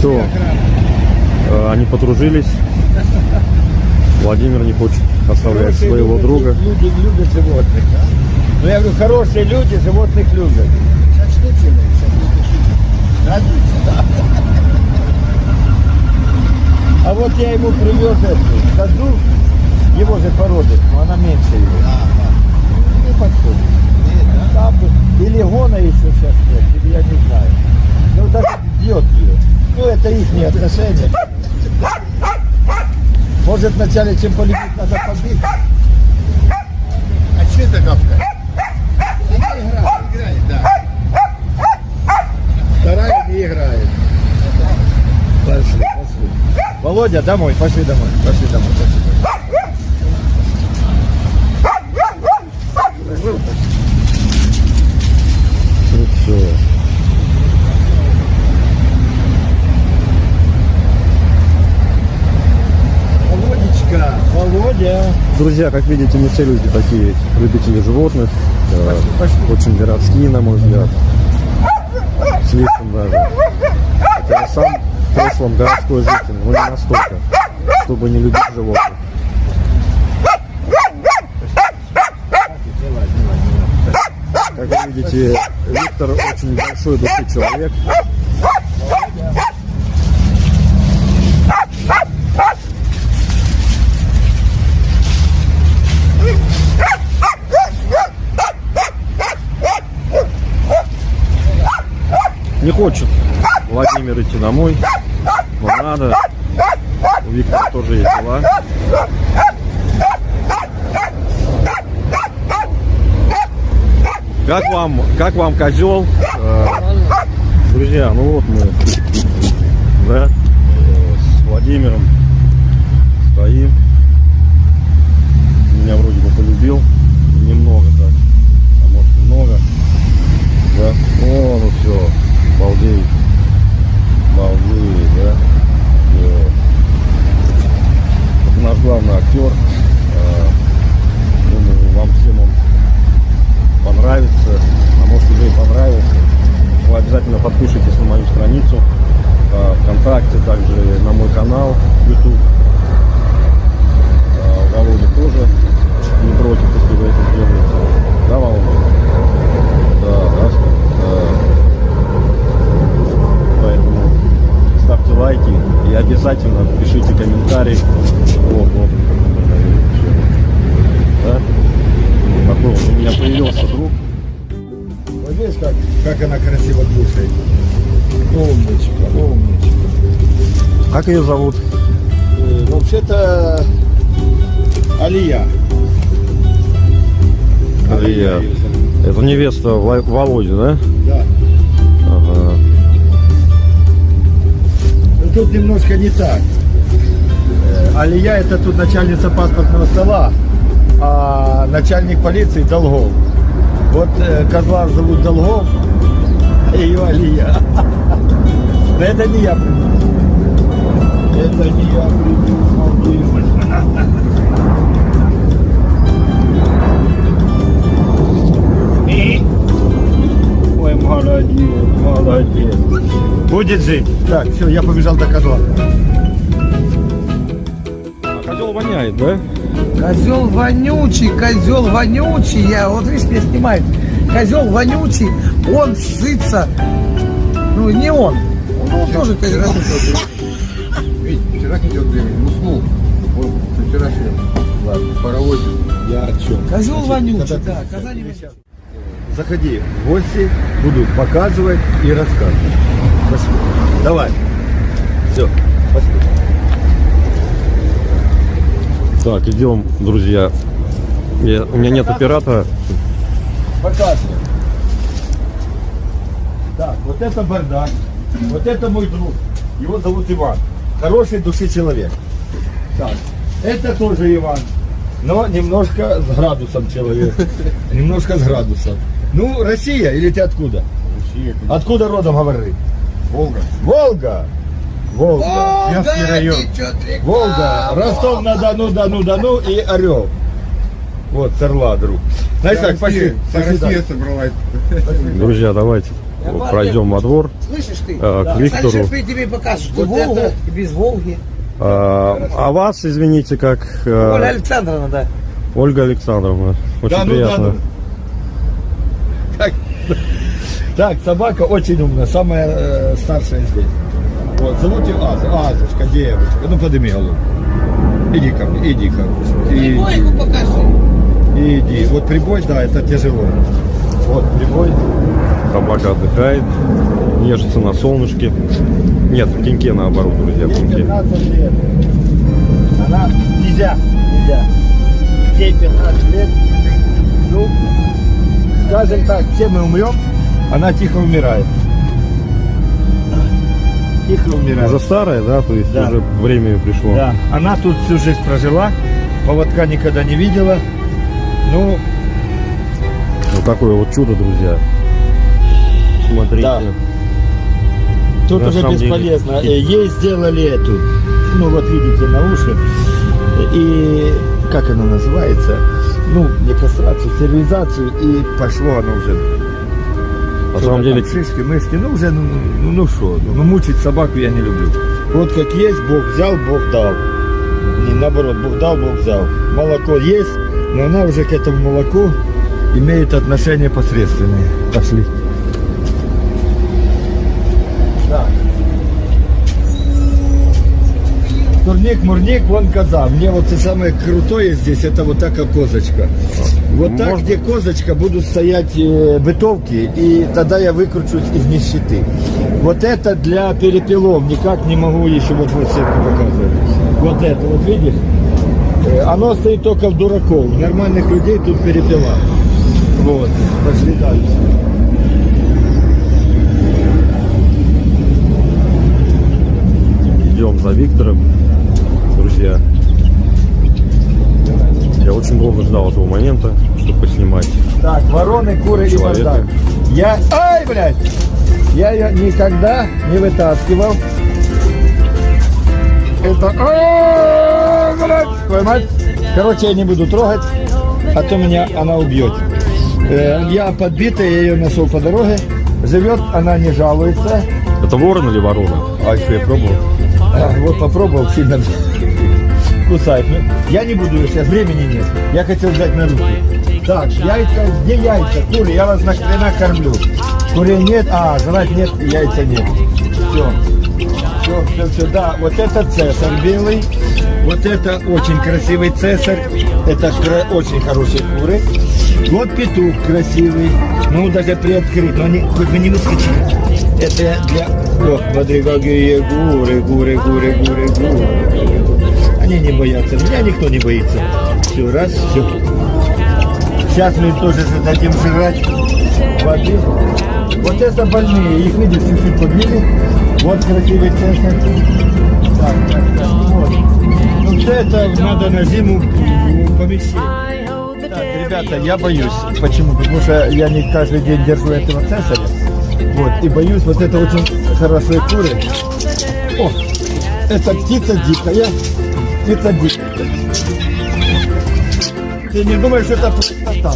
Speaker 3: Все, Э, они подружились. Владимир не хочет оставлять
Speaker 1: Хорошие
Speaker 3: своего
Speaker 1: люди,
Speaker 3: друга.
Speaker 1: Люди любят животных. да? Ну я говорю, хорошие люди животных любят.
Speaker 6: Сейчас что делаешь? Не Радуется, да?
Speaker 1: А вот я ему привез эту козу, его же породы, но она меньше его. Не подходит.
Speaker 6: Нет, да?
Speaker 1: Там или гона еще сейчас нет, или я не знаю. Ну даже бьет ее. Ну это их отношения. Может вначале чем полюбить, надо побить.
Speaker 6: А что это гавкает? Она играет, играет, да.
Speaker 1: Вторая не играет. Пошли, пошли. Володя, домой, пошли домой, пошли домой, пошли домой.
Speaker 3: Ну все.
Speaker 1: Володечка, Володя.
Speaker 3: Друзья, как видите, не все люди такие любители животных. Э, Очень городские, на мой взгляд. Слишком даже. Хотя я сам в прошлом городской житель, но не настолько, чтобы не любить животных. Как вы видите, Виктор очень большой души человек. Не хочет Владимир идти домой, но надо. У Виктора тоже есть дела. Как вам, как вам козел? Э, Друзья, ну вот мы, да, с Владимиром стоим. Меня вроде бы полюбил, немного так, а может немного. Да, о, ну все, балдей, балдей, да. Это наш главный актер. Э, Думаю, вам всем он понравится, а может уже и понравился. Вы обязательно подпишитесь на мою страницу э, ВКонтакте, также на мой канал YouTube. Э, Володя тоже не против, если вы это сделаете. Да, Володя? Да, да, да. Поэтому ставьте лайки и обязательно пишите комментарии. Вот, вот. Да? Такой вот у меня появился друг.
Speaker 1: Вот видишь, как, как она красиво кушает. Умничка, умничка.
Speaker 3: Как ее зовут?
Speaker 1: Э, Вообще-то Алия.
Speaker 3: Алия. Это невеста Володи, да?
Speaker 1: Да. Тут немножко не так. Э, Алия это тут начальница паспортного стола, а начальник полиции Долгов. Вот э, козла зовут Долгов, а ее Алия. (laughs) Но это не я придумал. Это не я придумал. Ой, молодец, молодец. Будет жить. Так, все, я побежал до козла.
Speaker 3: А козел воняет, да?
Speaker 2: Козел вонючий, козел вонючий. Я, вот видишь, меня снимает. Козел вонючий, он сытся. Ну, не он. Он тоже козел.
Speaker 6: Ведь вчера хотел времени, уснул. Вот, вчерашний ладно, паровозе.
Speaker 1: Я о чем?
Speaker 2: Козел вонючий, да.
Speaker 1: ты-
Speaker 2: Казани
Speaker 1: Заходи в гости, буду показывать и рассказывать. Пошли. Давай. Все, пошли.
Speaker 3: Так, идем, друзья. Я- у меня нет оператора.
Speaker 1: Показывай. Так, вот это бардак. Вот это мой друг. Его зовут Иван. Хороший души человек. Так, это тоже Иван. Но немножко с градусом человек. (laughs) Немножко с градусом. Ну, Россия или ты откуда?
Speaker 6: Россия,
Speaker 1: Откуда родом говори?
Speaker 6: Волга.
Speaker 1: Волга. Волга. Вятский район. Волга, Ростов-на-Дону, Дону-Дону и Орел. Вот, с Орла, друг. Знаешь так, пошли.
Speaker 6: Россия, собралась.
Speaker 3: Друзья, давайте вот пройдем во двор
Speaker 2: Слышишь ты?
Speaker 3: э, к Виктору.
Speaker 2: Тебе что
Speaker 1: Вот
Speaker 2: Волга
Speaker 1: это-
Speaker 2: без Волги.
Speaker 3: А, а вас, извините, как э,
Speaker 2: Оля Александровна, да.
Speaker 3: Ольга Александровна. Очень
Speaker 1: Да ну,
Speaker 3: приятно.
Speaker 1: да ну. Так, так, собака очень умная, самая э, старшая здесь. Вот, зовут ее Аза. Азочка, девочка. Ну, подними голову. Иди ко мне, иди, короче. И-
Speaker 2: Прибойку покажи.
Speaker 1: Иди. Вот прибой, да, это тяжело. Вот прибой.
Speaker 3: Собака отдыхает, нежится на солнышке. Нет, в теньке наоборот, друзья, в теньке.
Speaker 1: 15 лет. Она нельзя, нельзя. Ей 15 лет. Ну, скажем так, все мы умрем, она тихо умирает. Тихо умирает.
Speaker 3: Уже старая, да, то есть
Speaker 1: Да.
Speaker 3: уже время ее пришло.
Speaker 1: Да, она тут всю жизнь прожила, поводка никогда не видела. Ну,
Speaker 3: Вот такое вот чудо, друзья. Смотрите.
Speaker 1: Да. тут
Speaker 3: На
Speaker 1: уже
Speaker 3: самом деле.
Speaker 1: бесполезно. Э, Ей сделали эту, ну вот видите, на уши. И как она называется? Ну, не кастрацию, стерилизацию, и пошло оно уже.
Speaker 3: На самом деле,
Speaker 1: Там шишки, мышки, ну уже, ну, ну, ну что, ну мучить собаку я не люблю. Вот как есть, Бог взял, Бог дал. Не наоборот, Бог дал, Бог взял. Молоко есть, но она уже к этому молоку имеет отношение посредственное. Пошли. Да. Турник, мурник, вон коза. Мне вот и самое крутое здесь, это вот такая козочка. Вот так,
Speaker 3: Можно?
Speaker 1: где козочка, будут стоять э, бытовки, и тогда я выкручусь из нищеты. Вот это для перепелов, никак не могу еще вот вот сетку показывать. Вот это, вот видишь? Э, Оно стоит только в дураков, нормальных людей тут перепела. Вот, пошли дальше.
Speaker 3: идем за Виктором, друзья. Я очень долго ждал этого момента, чтобы поснимать.
Speaker 1: Так, вороны, куры
Speaker 3: Человека.
Speaker 1: и бардак. Я, ай, блядь, я ее никогда не вытаскивал. Это, а, блядь, твою мать. Короче, я не буду трогать, а то меня она убьет. Э, Я подбитый, я ее нашел по дороге. Живет, она не жалуется.
Speaker 3: Это ворон или ворона?
Speaker 1: А еще я пробовал. А, вот попробовал, сильно кусает. Ну, я не буду сейчас, времени нет. Я хотел взять на руки. Так, яйца, где яйца? Куры, я вас нахрена кормлю. Курей нет, а, жрать нет, яйца нет. Все. Все, все, все, да, вот это цесарь белый, вот это очень красивый цесарь, это очень хорошие куры. Вот петух красивый, ну даже приоткрыт, но они хоть бы не выскочили. Это для... Ох, смотри, какие гуры, гуры, гуры, гуры, гуры. Они не боятся, меня никто не боится. Все, раз, все. Сейчас мы тоже дадим жрать воды. Вот это больные, их видишь, чуть-чуть побили. Вот красивый центр. Так, так, так, вот. Ну все это надо на зиму в помещение. Так, ребята, я боюсь. Почему? Потому что я не каждый день держу этого цесаря. Вот, и боюсь, вот это очень хорошие куры. О, это птица дикая. Птица дикая. Ты не думаешь, что это простота?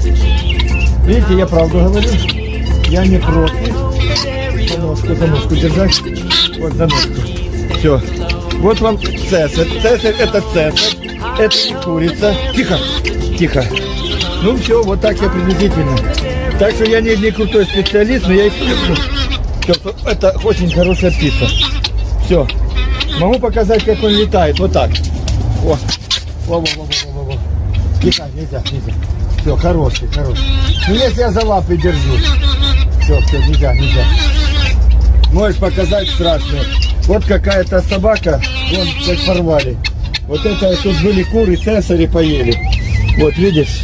Speaker 1: Видите, я правду говорю. Я не против. За ножку, за ножку держать. Вот за ножку. Все. Вот вам цесарь. Цесарь это цесарь. Это курица. Тихо, тихо. Ну все, вот так я приблизительно. Так что я не, не крутой специалист, но я их. Всё, Это очень хорошая птица. Все. Могу показать, как он летает. Вот так. О. Во, во, во, во, во, во. Тихо, нельзя, нельзя. Все, хороший, хороший. Ну если я за лапы держу. Все, все, нельзя, нельзя. Можешь показать страшно. Вот какая-то собака, вон как порвали. Вот это тут были куры, цесари поели. Вот видишь,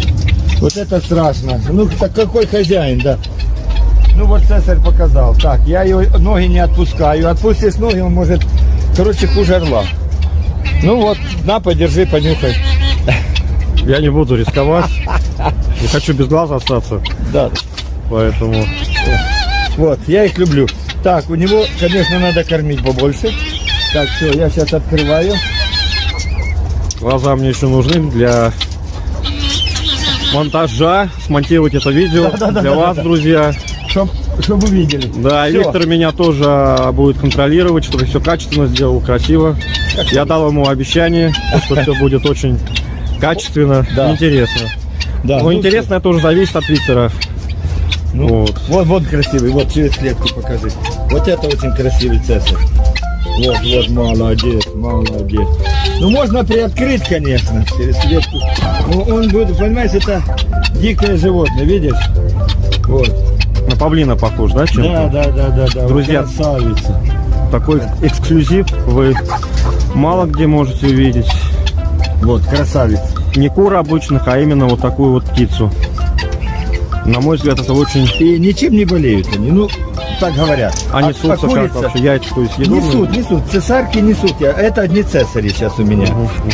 Speaker 1: вот это страшно. Ну так какой хозяин, да. Ну вот цесарь показал. Так, я ее ноги не отпускаю. Отпустишь ноги, он может, короче, хуже орла. Ну вот, на, подержи, понюхай. (laughs)
Speaker 3: Я не буду рисковать. Не хочу без глаза остаться.
Speaker 1: Да,
Speaker 3: Поэтому
Speaker 1: вот, я их люблю. Так, у него, конечно, надо кормить побольше. Так, все, я сейчас открываю.
Speaker 3: глаза мне еще нужны для монтажа. Смонтировать это видео
Speaker 1: Да-да-да-да-да.
Speaker 3: для вас, друзья.
Speaker 1: Чтоб, чтоб вы видели.
Speaker 3: Да, и
Speaker 1: Всё.
Speaker 3: Виктор меня тоже будет контролировать, чтобы все качественно сделал, красиво. Я дал ему обещание, что все будет очень качественно,
Speaker 1: Да.
Speaker 3: интересно.
Speaker 1: Да,
Speaker 3: Но
Speaker 1: ну,
Speaker 3: интересно это уже зависит от Виктора.
Speaker 1: Ну,
Speaker 3: Вот.
Speaker 1: Вот, вот красивый, вот через клетку покажи. Вот это очень красивый цесарь. Вот, вот, молодец, молодец. Ну, можно приоткрыть, конечно, через клетку. Ну, он будет, понимаешь, это дикое животное, видишь? Вот.
Speaker 3: На павлина похож, да, чем
Speaker 1: Да, да, да, да, да.
Speaker 3: Друзья.
Speaker 1: Красавица.
Speaker 3: Такой эксклюзив вы мало где можете увидеть.
Speaker 1: Вот, красавица.
Speaker 3: Не кур обычных, а именно вот такую вот птицу. На мой взгляд, это очень...
Speaker 1: И ничем не болеют они, ну, так говорят.
Speaker 3: А
Speaker 1: А-
Speaker 3: несутся
Speaker 1: а
Speaker 3: как вообще? Яйца, то есть съедобные?
Speaker 1: Несут, несут. Цесарки несут. Я- Это одни цесари сейчас у меня.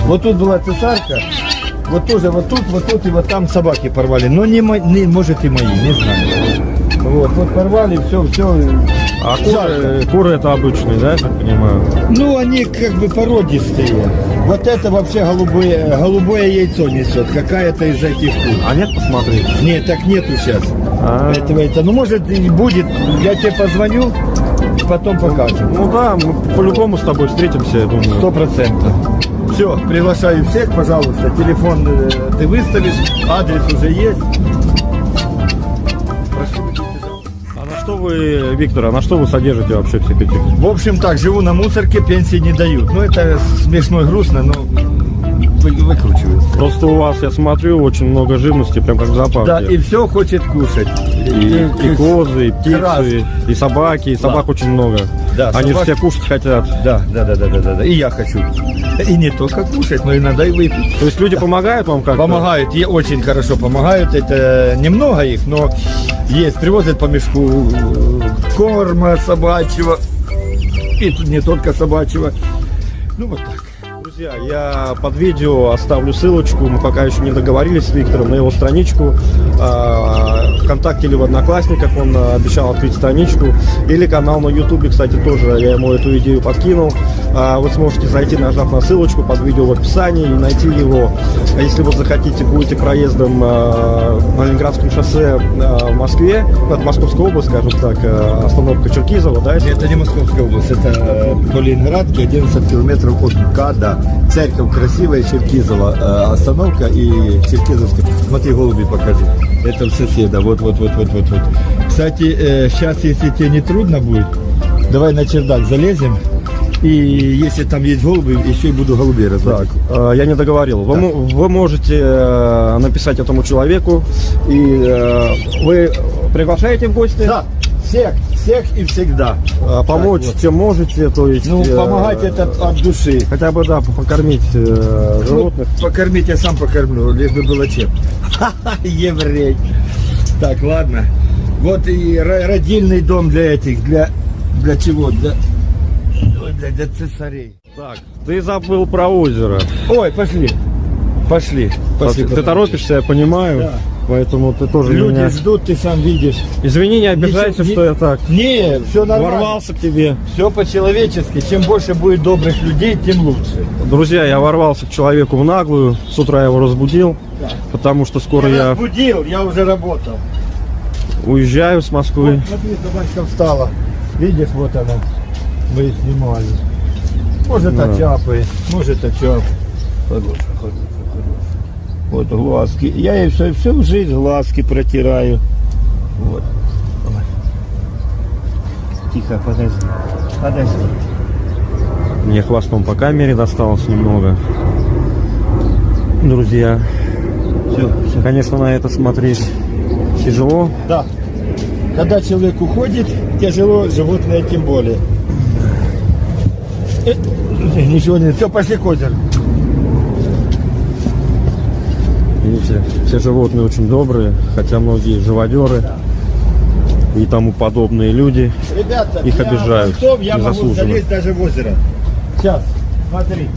Speaker 1: Вот тут была цесарка. Вот тоже вот тут, вот тут и вот там собаки порвали. Но не, не может и мои, не знаю. Вот, вот порвали, все, все.
Speaker 3: А куры, куры это обычные, да, я так понимаю?
Speaker 1: Ну, они как бы породистые. Вот это вообще голубое, голубое яйцо несет. Какая-то из этих кур.
Speaker 3: А нет, посмотри.
Speaker 1: Нет, так нету сейчас.
Speaker 3: А.
Speaker 1: Этого это. Ну, может, и будет. Я тебе позвоню, потом покажем.
Speaker 3: Ну да, мы по-любому с тобой встретимся, я думаю.
Speaker 1: Сто процентов. Все, приглашаю всех, пожалуйста. Телефон э, ты выставишь, адрес уже есть.
Speaker 3: Вы, Виктор, а на что вы содержите вообще всех этих?
Speaker 1: В общем так, живу на мусорке, пенсии не дают. Ну это смешно и грустно, но вы- выкручиваю.
Speaker 3: Просто у вас, я смотрю, очень много живности, прям как в зоопарке.
Speaker 1: Да, и все хочет кушать.
Speaker 3: И, и козы, и птицы,
Speaker 1: Красный.
Speaker 3: и собаки, и собак очень много.
Speaker 1: Да,
Speaker 3: Они
Speaker 1: собак-
Speaker 3: все кушать хотят.
Speaker 1: Да, да, да, да, да, да, да. И я хочу. И не только кушать, но иногда и выпить.
Speaker 3: То есть люди помогают вам как-то?
Speaker 1: Помогают, и очень хорошо помогают. Это немного их, но есть. Привозят по мешку э, корма собачьего. И не только собачьего. Ну вот так.
Speaker 3: Друзья, я под видео оставлю ссылочку, мы пока еще не договорились с Виктором, на его страничку а, ВКонтакте или в Одноклассниках, он а, обещал открыть страничку, или канал на Ютубе, кстати, тоже я ему эту идею подкинул. А, Вы сможете зайти, нажав на ссылочку под видео в описании и найти его. Если вы захотите, будете проездом а, на Ленинградском шоссе а, в Москве, ну, это Московская область, скажем так, а, остановка Черкизова, да,
Speaker 1: Это не Московская область, это э, по Ленинградке 11 километров от МКАДа. Церковь красивая, Черкизова э, остановка и Черкизовская. Смотри, голуби покажи. Это у соседа. Вот, вот, вот, вот, вот, вот. Кстати, сейчас, если тебе не трудно будет, давай на чердак залезем. И если там есть голуби, еще и буду голубей
Speaker 3: Так,
Speaker 1: разводить.
Speaker 3: э, я не договорил. Вы, мо- вы можете э, написать этому человеку, и э, вы приглашаете в гости,
Speaker 1: Да, всех, всех и всегда.
Speaker 3: э, помочь,
Speaker 1: Так вот.
Speaker 3: чем можете, то есть...
Speaker 1: Ну,
Speaker 3: э,
Speaker 1: помогать это от души.
Speaker 3: Хотя бы, да, покормить э,
Speaker 1: Ну,
Speaker 3: животных.
Speaker 1: покормить я сам покормлю, лишь бы было чем. (laughs) Еврей. Так, ладно. Вот и ро- родильный дом для этих, для, для чего? Для, для, для цесарей.
Speaker 3: Так, ты забыл про озеро.
Speaker 1: Ой, пошли. Пошли. Пошли.
Speaker 3: ты торопишься, я понимаю,
Speaker 1: Да.
Speaker 3: Поэтому ты тоже
Speaker 1: Люди
Speaker 3: меня...
Speaker 1: ждут, ты сам видишь.
Speaker 3: Извини, не обижайся, что
Speaker 1: не-
Speaker 3: я так
Speaker 1: Не, все нормально.
Speaker 3: ворвался к тебе.
Speaker 1: Все по-человечески. Чем больше будет добрых людей, тем лучше.
Speaker 3: Друзья, я ворвался к человеку в наглую, с утра его разбудил,
Speaker 1: Да.
Speaker 3: потому что скоро
Speaker 1: я
Speaker 3: я
Speaker 1: разбудил, я уже работал.
Speaker 3: уезжаю с Москвы.
Speaker 1: Вот, смотри, собачка встала. Видишь, вот она. Мы снимали. Может,
Speaker 3: Да.
Speaker 1: очапы, может, очап. Хорошая, хорошая. Вот глазки. Я ей все, всю жизнь глазки протираю. Вот. Тихо, подожди. Подожди.
Speaker 3: Мне хвостом по камере досталось немного. Друзья,
Speaker 1: Все, все.
Speaker 3: конечно, на это смотреть тяжело.
Speaker 1: Да. Когда человек уходит, тяжело, животное тем более. Э, Ничего не... Все, пошли к озеру.
Speaker 3: Видите, все животные очень добрые, хотя многие живодеры и тому подобные люди.
Speaker 1: Ребята,
Speaker 3: Их обижают
Speaker 1: понтов я могу залезть даже в озеро. Сейчас, смотри.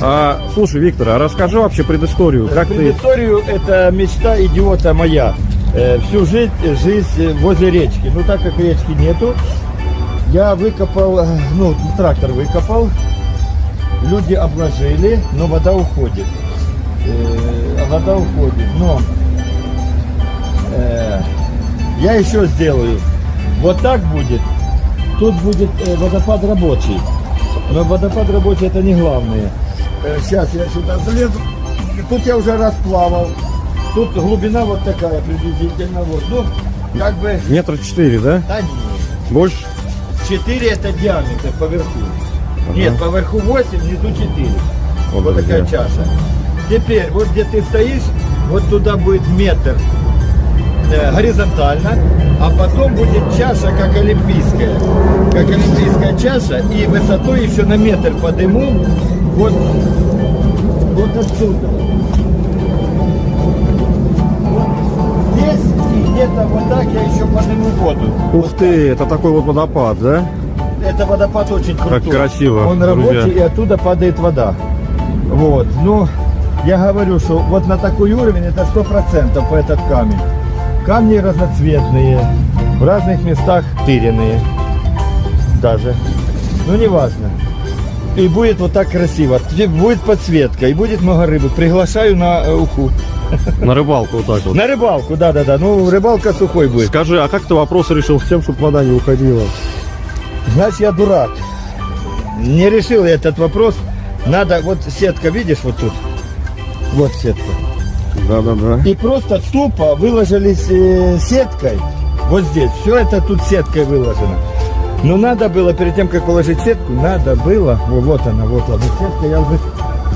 Speaker 3: А, слушай, Виктор, а расскажи вообще предысторию. Как ты...
Speaker 1: Предысторию это мечта идиота моя. Э, всю жизнь, жизнь возле речки. Ну так как речки нету, я выкопал, э, ну трактор выкопал, люди обложили, но вода уходит. Э, вода уходит, но э, я еще сделаю. Вот так будет. Тут будет э, водопад рабочий. Но водопад рабочий это не главное. сейчас я сюда залезу. Тут я уже расплавал. Тут глубина вот такая приблизительно. Вот. Ну, как бы,
Speaker 3: Метра четыре, да?
Speaker 1: да нет.
Speaker 3: Больше?
Speaker 1: 4 это диаметр поверху. Нет, поверху 8, внизу 4.
Speaker 3: Вот,
Speaker 1: Вот, такая чаша. Теперь, вот где ты стоишь, вот туда будет метр э, горизонтально, а потом будет чаша, как олимпийская. Как олимпийская чаша, и высотой еще на метр подыму. Вот, вот отсюда. Вот здесь и где-то вот так я еще подниму воду.
Speaker 3: Ух ты, это такой вот водопад, да?
Speaker 1: Это водопад очень крутой.
Speaker 3: Как красиво,
Speaker 1: Он
Speaker 3: друзья.
Speaker 1: рабочий, и оттуда падает вода. Вот. Ну, я говорю, что вот на такой уровень это сто процентов этот камень. Камни разноцветные, в разных местах тыренные даже. Ну, неважно. И будет вот так красиво. Будет подсветка, и будет много рыбы. Приглашаю на э, уху.
Speaker 3: На рыбалку вот так вот.
Speaker 1: На рыбалку, да-да-да. Ну, рыбалка сухой будет.
Speaker 3: Скажи, а как ты вопрос решил с тем, чтобы вода не уходила?
Speaker 1: Значит, я дурак. Не решил я этот вопрос. Надо, вот сетка, видишь, вот тут. Вот сетка.
Speaker 3: Да-да-да.
Speaker 1: И просто тупо выложились э, сеткой. Вот здесь. Все это тут сеткой выложено. Но надо было, перед тем, как положить сетку, надо было, во, вот она, вот она, сетка я уже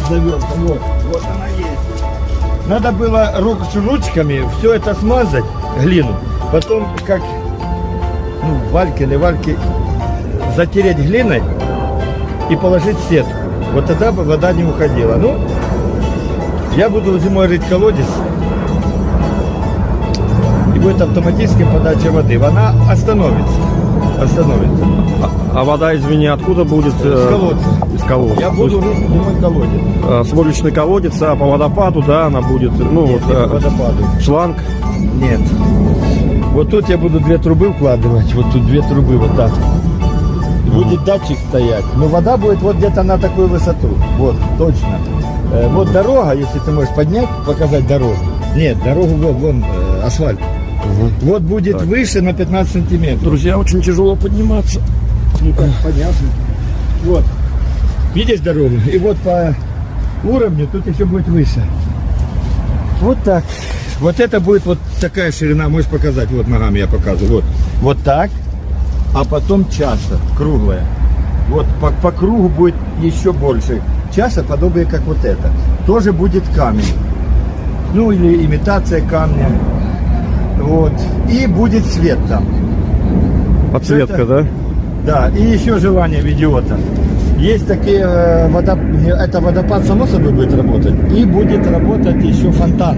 Speaker 1: завел, вот, вот она есть. Надо было рук, ручками все это смазать, глину, потом как, ну, вальки или вальки, затереть глиной и положить сетку. Вот тогда бы вода не уходила. Ну, я буду зимой рыть колодец, и будет автоматически подача воды. Она остановится. Остановится.
Speaker 3: А вода, извини, откуда будет?
Speaker 1: С
Speaker 3: э,
Speaker 1: колодца.
Speaker 3: Из колодца.
Speaker 1: Я буду рыть зимой колодец.
Speaker 3: э, сводочный колодец, а по водопаду, да, она будет, ну,
Speaker 1: Нет,
Speaker 3: вот,
Speaker 1: не
Speaker 3: э,
Speaker 1: по водопаду.
Speaker 3: шланг.
Speaker 1: Нет. Вот тут я буду две трубы вкладывать. Вот тут две трубы вот так. Будет датчик стоять. Но вода будет вот где-то на такую высоту. Вот, точно. Э, вот дорога, если ты можешь поднять, показать дорогу. Нет, дорогу вот, вон, э, асфальт. Вот будет
Speaker 3: Так.
Speaker 1: выше на 15 сантиметров.
Speaker 3: Друзья, очень тяжело подниматься.
Speaker 1: Ну так, понятно. Вот. Видишь дорогу? И вот по уровню тут еще будет выше. Вот так. Вот это будет вот такая ширина, можешь показать, вот ногами я показываю. Вот, вот так, а потом чаша круглая. Вот по, по кругу будет еще больше. Чаша подобие как вот это. Тоже будет камень. Ну или имитация камня. Вот. И будет свет там.
Speaker 3: Подсветка,
Speaker 1: Это-
Speaker 3: да?
Speaker 1: Да, и еще желание в идиота. Есть такие, э, это водопад само собой будет работать, и будет работать еще фонтан.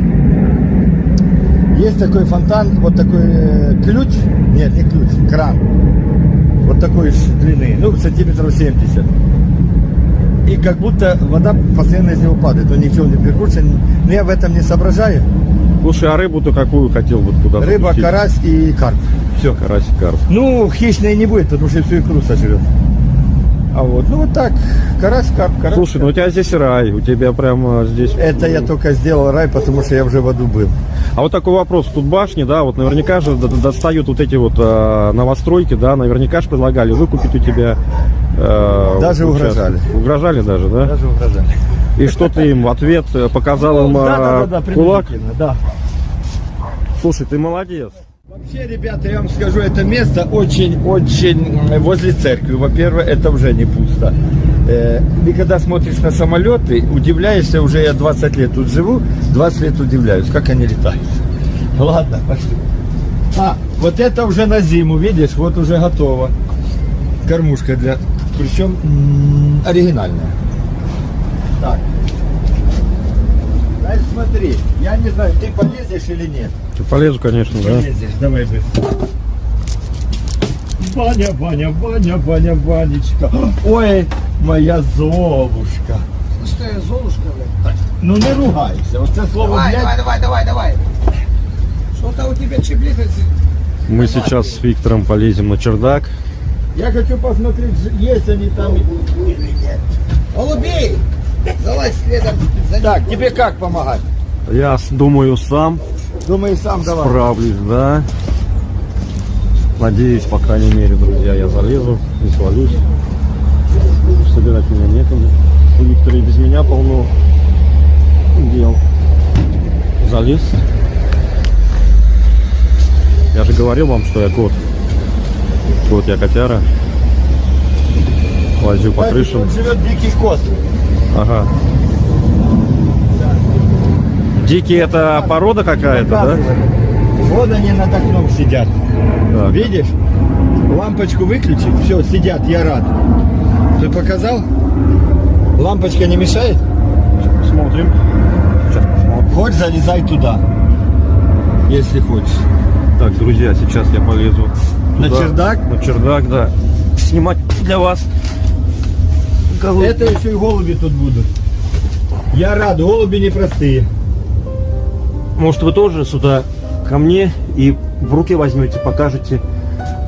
Speaker 1: Есть такой фонтан, вот такой э, ключ, нет, не ключ, кран, вот такой длины, ну, сантиметров 70. И как будто вода постоянно из него падает, он ничего не прикручен, но я в этом не соображаю.
Speaker 3: Слушай, а рыбу-то какую хотел бы туда
Speaker 1: Рыба,
Speaker 3: запустить?
Speaker 1: карась и карп. Все.
Speaker 3: Карась, карп.
Speaker 1: Ну, хищной не будет, потому что всю икру сожрет. А вот, ну вот так, карась, карп, карась.
Speaker 3: Слушай, ну у тебя здесь рай, у тебя прямо здесь...
Speaker 1: Это я только сделал рай, потому что я уже в аду был.
Speaker 3: А вот такой вопрос. Тут башни, да, вот наверняка же достают вот эти вот э, новостройки, да, наверняка же предлагали выкупить у тебя... э,
Speaker 1: Даже
Speaker 3: участок.
Speaker 1: угрожали.
Speaker 3: Угрожали даже, да?
Speaker 1: Даже угрожали.
Speaker 3: И что ты им в ответ э, показал им
Speaker 1: Да, да,
Speaker 3: а,
Speaker 1: да, да,
Speaker 3: кулак?
Speaker 1: приблизительно, да.
Speaker 3: Слушай, ты молодец.
Speaker 1: Вообще, ребята, я вам скажу, это место очень-очень возле церкви. Во-первых, это уже не пусто. Э, И когда смотришь на самолеты, удивляешься, уже я 20 лет тут живу, 20 лет удивляюсь, как они летают. Ладно, пошли. А, вот это уже на зиму, видишь, вот уже готово. Кормушка для... Причем оригинальная. Так. Дальше смотри, я не знаю, ты полезешь или нет.
Speaker 3: Ты полезу, конечно, да.
Speaker 1: Полезешь, давай быстро. Ваня, Ваня, Ваня, Ваня, Ванечка. Ой, моя Золушка.
Speaker 2: Что я, Золушка, блядь?
Speaker 1: Ну не ругайся, оце слово
Speaker 2: Давай, давай,
Speaker 1: блядь.
Speaker 2: давай, давай, давай. Что-то у тебя чеблится.
Speaker 3: Мы сейчас с Виктором полезем на чердак.
Speaker 1: Я хочу посмотреть, есть они там или нет.
Speaker 2: Голубей! Залазь следом за ним.
Speaker 1: Так, тебе как помогать?
Speaker 3: Я думаю, сам
Speaker 1: Думаю, сам давай.
Speaker 3: справлюсь, да. Надеюсь, по крайней мере, друзья, я залезу, не свалюсь. Собирать меня некому. У Виктора и без меня полно дел. Залез. Я же говорил вам, что я кот. Вот я котяра. Лазю по крышам.
Speaker 1: Тут живет дикий кот.
Speaker 3: Ага. Дикий это порода какая-то, да?
Speaker 1: Вот они над окном сидят.
Speaker 3: Так.
Speaker 1: Видишь? Лампочку выключи. Все, сидят, я рад. Ты показал? Лампочка не мешает?
Speaker 3: Смотрим.
Speaker 1: Хочешь, залезай туда. Если хочешь.
Speaker 3: Так, друзья, сейчас я полезу
Speaker 1: На
Speaker 3: туда,
Speaker 1: чердак?
Speaker 3: На чердак, да. Снимать для вас. Голубей.
Speaker 1: Это еще и голуби тут будут. Я рад, голуби непростые.
Speaker 3: Может, вы тоже сюда ко мне и в руки возьмете, покажете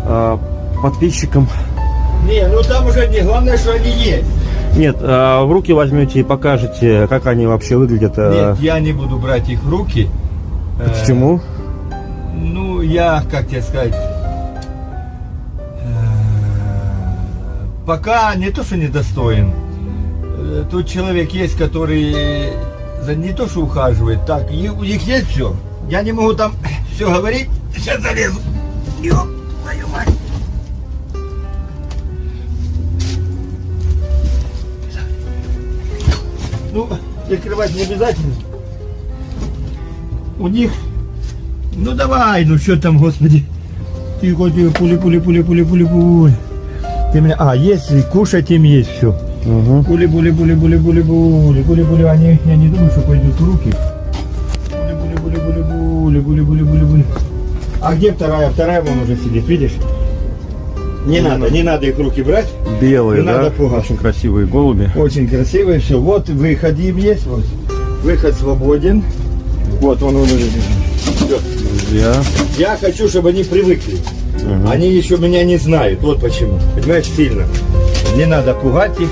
Speaker 3: а, подписчикам.
Speaker 1: Не, ну там уже не главное, что они есть.
Speaker 3: Нет, а, в руки возьмете и покажете, как они вообще выглядят. а.
Speaker 1: Нет, я не буду брать их в руки. Э,
Speaker 3: Почему?
Speaker 1: Ну, я, как тебе сказать, пока не то, что недостоин. Э, Тут человек есть, который за не то, что ухаживает, так, у них есть все. Я не могу там (laughs) все говорить, сейчас залезу. Ёп, твою мать. Ну, закрывать не обязательно. У них ну давай, ну что там, господи. Тихо, тихо, пули, пули, пули, пули, пули, пули. Меня, а, если кушать им есть все.
Speaker 3: Угу.
Speaker 1: Пули, пули, пули, пули, пули, пули, пули, пули, они, я не думаю, что пойдут в руки. Пули, пули, пули, пули, пули, пули, пули, пули, пули. А где вторая? Вторая вон уже сидит, видишь? Не надо, не надо их руки брать.
Speaker 3: Белые,
Speaker 1: Не
Speaker 3: да?
Speaker 1: надо пугать.
Speaker 3: Очень красивые голуби.
Speaker 1: Очень красивые, все. Вот выход им есть, вот. Выход свободен. Вот он, он, Все.
Speaker 3: Друзья.
Speaker 1: Я хочу, чтобы они привыкли.
Speaker 3: Мгм.
Speaker 1: Они еще меня не знают. Вот почему. Понимаешь, сильно. Не надо пугать их.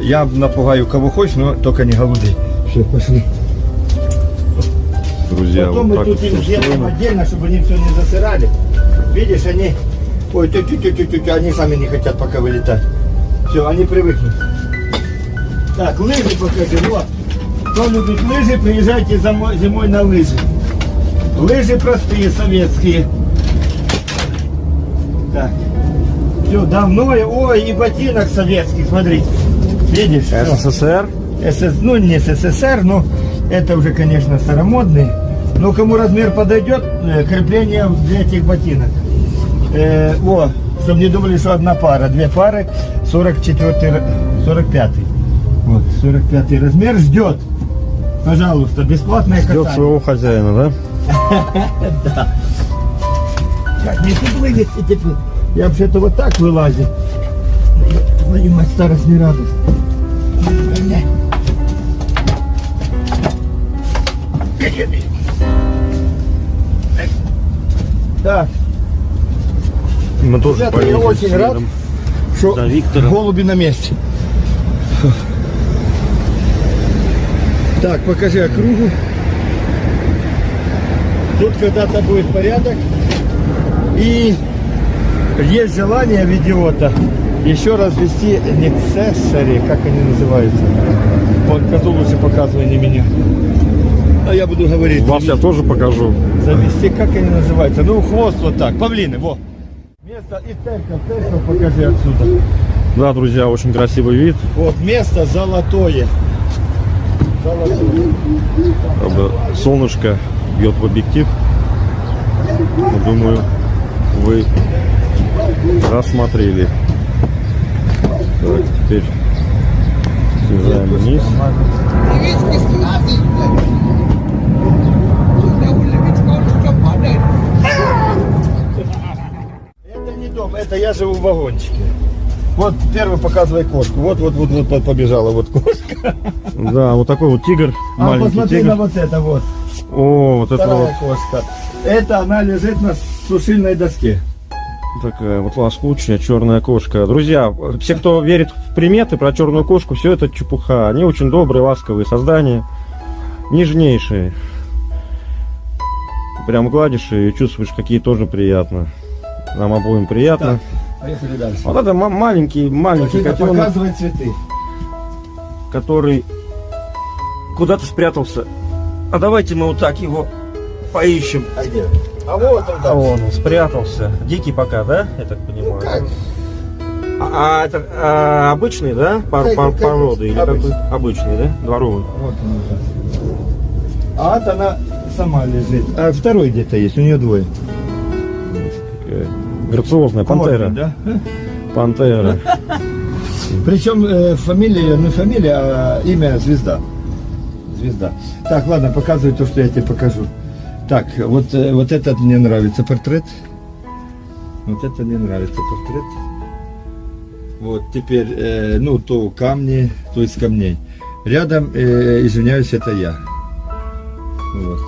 Speaker 1: Я напугаю кого хочешь, но только не голубей. Все, пошли.
Speaker 3: Друзья,
Speaker 1: Потом
Speaker 3: вот
Speaker 1: мы тут
Speaker 3: вот
Speaker 1: им сделаем отдельно, чтобы они все не засырали. Видишь, они... Ой, тю тю тю тю они сами не хотят пока вылетать. Все, они привыкнут. Так, лыжи покажи, вот. Кто любит лыжи, приезжайте зимой на лыжи. Лыжи простые, советские. Так. Все, давно, ой, и ботинок советский, смотрите. Видишь?
Speaker 3: СССР.
Speaker 1: СС, ну не СССР, но это уже, конечно, старомодный. Но кому размер подойдет, э, крепление для этих ботинок. Э, о, чтобы не думали, что одна пара, две пары, 44, 45. Вот, 45 размер ждет. Пожалуйста, бесплатное
Speaker 3: Ждет
Speaker 1: катание.
Speaker 3: своего хозяина, да? (laughs)
Speaker 1: Как не тут вылезти теперь? Я вообще-то вот так вылазил. Твою мать, старость не радость. Бля. Так,
Speaker 3: Мы тоже
Speaker 1: Ребята, я очень рад. что
Speaker 3: За Виктором.
Speaker 1: голуби на месте. Так, покажи округу. Тут когда-то будет порядок. И есть желание в идиота еще раз вести necessary, как они называются, Козу лучше показывай, не меня. А я буду говорить.
Speaker 3: Вас я тоже покажу.
Speaker 1: Завести, как они называются? Ну, хвост вот так. Павлины, во. Место и церковь, церковь покажи отсюда.
Speaker 3: Да, друзья, очень красивый вид.
Speaker 1: Вот место золотое. Золотое.
Speaker 3: Солнышко бьет в объектив. Думаю, вы рассмотрели. Так, теперь съезжаем вниз.
Speaker 1: Это не дом, это я живу в вагончике. Вот первый показывай кошку. Вот, вот, вот, вот, побежала вот кошка.
Speaker 3: Да, вот такой вот тигр,
Speaker 1: А
Speaker 3: маленький
Speaker 1: посмотри
Speaker 3: тигр.
Speaker 1: на вот это вот.
Speaker 3: О, вот это вот
Speaker 1: Вторая кошка. Это она лежит на сушильной доске.
Speaker 3: такая вот лоскучая черная кошка. Друзья, все, кто верит в приметы про черную кошку, все это чепуха. Они очень добрые, ласковые создания, нежнейшие. Прям гладишь и чувствуешь, какие тоже приятно. Нам обоим приятно.
Speaker 1: Поехали дальше.
Speaker 3: Вот это ма- маленький, маленький котенок,
Speaker 1: показывай цветы.
Speaker 3: который куда-то спрятался. А давайте мы вот так его поищем.
Speaker 1: А где? А вот он
Speaker 3: А
Speaker 1: там.
Speaker 3: вон он спрятался. Дикий пока, да? Я так понимаю.
Speaker 1: Как?
Speaker 3: А, а это а, обычный, да? Пор-
Speaker 1: Как-
Speaker 3: пор-
Speaker 1: как
Speaker 3: породы или
Speaker 1: обычный.
Speaker 3: какой? Обычный, да? Дворовый.
Speaker 1: Вот он. А вот она сама лежит. А второй где-то есть, у нее двое.
Speaker 3: Такая Грациозная пантера.
Speaker 1: Модный, да?
Speaker 3: Пантера. (laughs)
Speaker 1: Причем э, фамилия, не фамилия, а имя Звезда. Звезда. Так, ладно, показывай то, что я тебе покажу. Так, вот, э, вот этот мне нравится портрет. Вот это мне нравится портрет. Вот теперь, э, ну, то камни, то из камней. Рядом, э, извиняюсь, это я. Вот.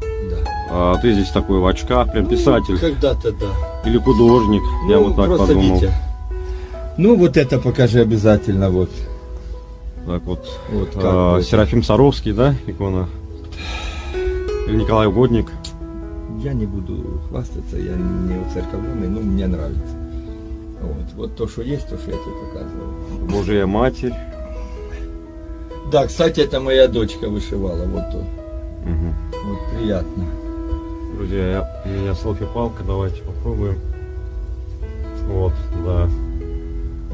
Speaker 1: Да.
Speaker 3: А ты здесь такой в очках, прям писатель.
Speaker 1: Когда-то да.
Speaker 3: Или художник. Я
Speaker 1: Ну,
Speaker 3: вот так
Speaker 1: просто
Speaker 3: подумал.
Speaker 1: Витя. Ну, вот это покажи обязательно, вот.
Speaker 3: Так вот.
Speaker 1: Вот
Speaker 3: а. Серафим Саровский, да, икона? Или Николай Угодник.
Speaker 1: Я не буду хвастаться, я не уцерковленный, но мне нравится. Вот, вот то, что есть, то, что я тебе показывал.
Speaker 3: Божья Матерь.
Speaker 1: Да, кстати, это моя дочка вышивала, вот то.
Speaker 3: Мгм.
Speaker 1: Вот приятно.
Speaker 3: Друзья, я- у меня селфи-палка, давайте попробуем. Вот, да.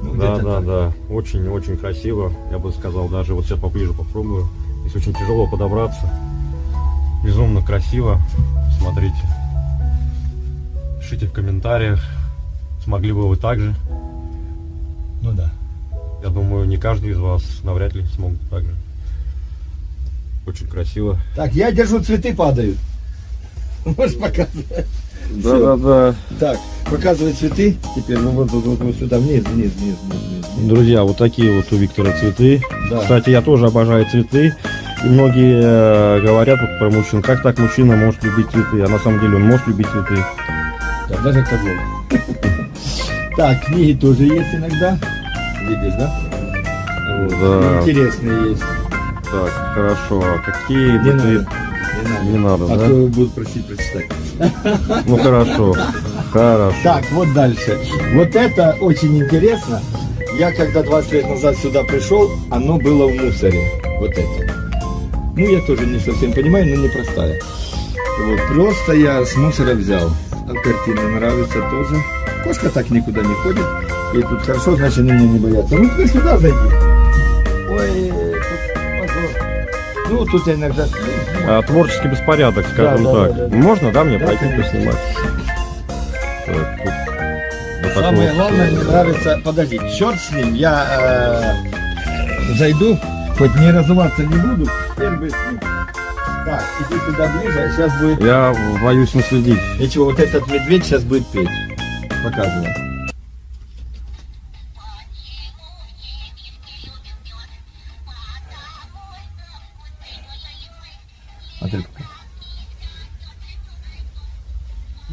Speaker 1: Ну,
Speaker 3: Да, да,
Speaker 1: так.
Speaker 3: да. Очень-очень красиво. Я бы сказал, даже вот сейчас поближе попробую. Здесь очень тяжело подобраться. Безумно красиво. Смотрите. Пишите в комментариях, смогли бы вы так же.
Speaker 1: Ну да.
Speaker 3: Я думаю, не каждый из вас навряд ли смог бы так же. Очень красиво.
Speaker 1: Так, я держу, цветы падают. Можешь показывать?
Speaker 3: Да, да, да.
Speaker 1: Так, показывай цветы. Теперь ну, вот, вот, вот, вот сюда, вниз, вниз, вниз, вниз, вниз.
Speaker 3: Друзья, вот такие вот у Виктора цветы.
Speaker 1: Да.
Speaker 3: Кстати, я тоже обожаю цветы. И многие э, говорят вот про мужчин, как так мужчина может любить цветы, а на самом деле он может любить цветы.
Speaker 1: Да, даже козел. Так, книги тоже есть иногда. Видишь, да?
Speaker 3: Да.
Speaker 1: Интересные есть.
Speaker 3: Так, хорошо. А какие
Speaker 1: Не
Speaker 3: бы
Speaker 1: надо.
Speaker 3: ты...
Speaker 1: Не надо.
Speaker 3: Не надо,
Speaker 1: А
Speaker 3: да?
Speaker 1: то будут просить прочитать. (laughs)
Speaker 3: Ну хорошо. Хорошо.
Speaker 1: Так, вот дальше. Вот это очень интересно. Я когда 20 лет назад сюда пришел, оно было в мусоре. Вот это. Ну, я тоже не совсем понимаю, но непростая. Вот, просто я с мусора взял. А картина нравится тоже. Кошка так никуда не ходит. И тут хорошо, значит, они меня не боятся. Ну, ты сюда зайди. Ой, тут позор. Ну, тут я иногда...
Speaker 3: А, творческий беспорядок, скажем
Speaker 1: Да, да,
Speaker 3: так.
Speaker 1: да, да.
Speaker 3: Можно, да, мне
Speaker 1: Да,
Speaker 3: пройти
Speaker 1: конечно.
Speaker 3: поснимать? Так, тут вот
Speaker 1: Самое
Speaker 3: вот,
Speaker 1: главное,
Speaker 3: э,
Speaker 1: мне нравится, подожди, черт с ним, я э, зайду, хоть не разуваться не буду, с ним. Так, иди сюда ближе, сейчас будет,
Speaker 3: Я боюсь наследить.
Speaker 1: ничего, вот этот медведь сейчас будет петь, показывай. А.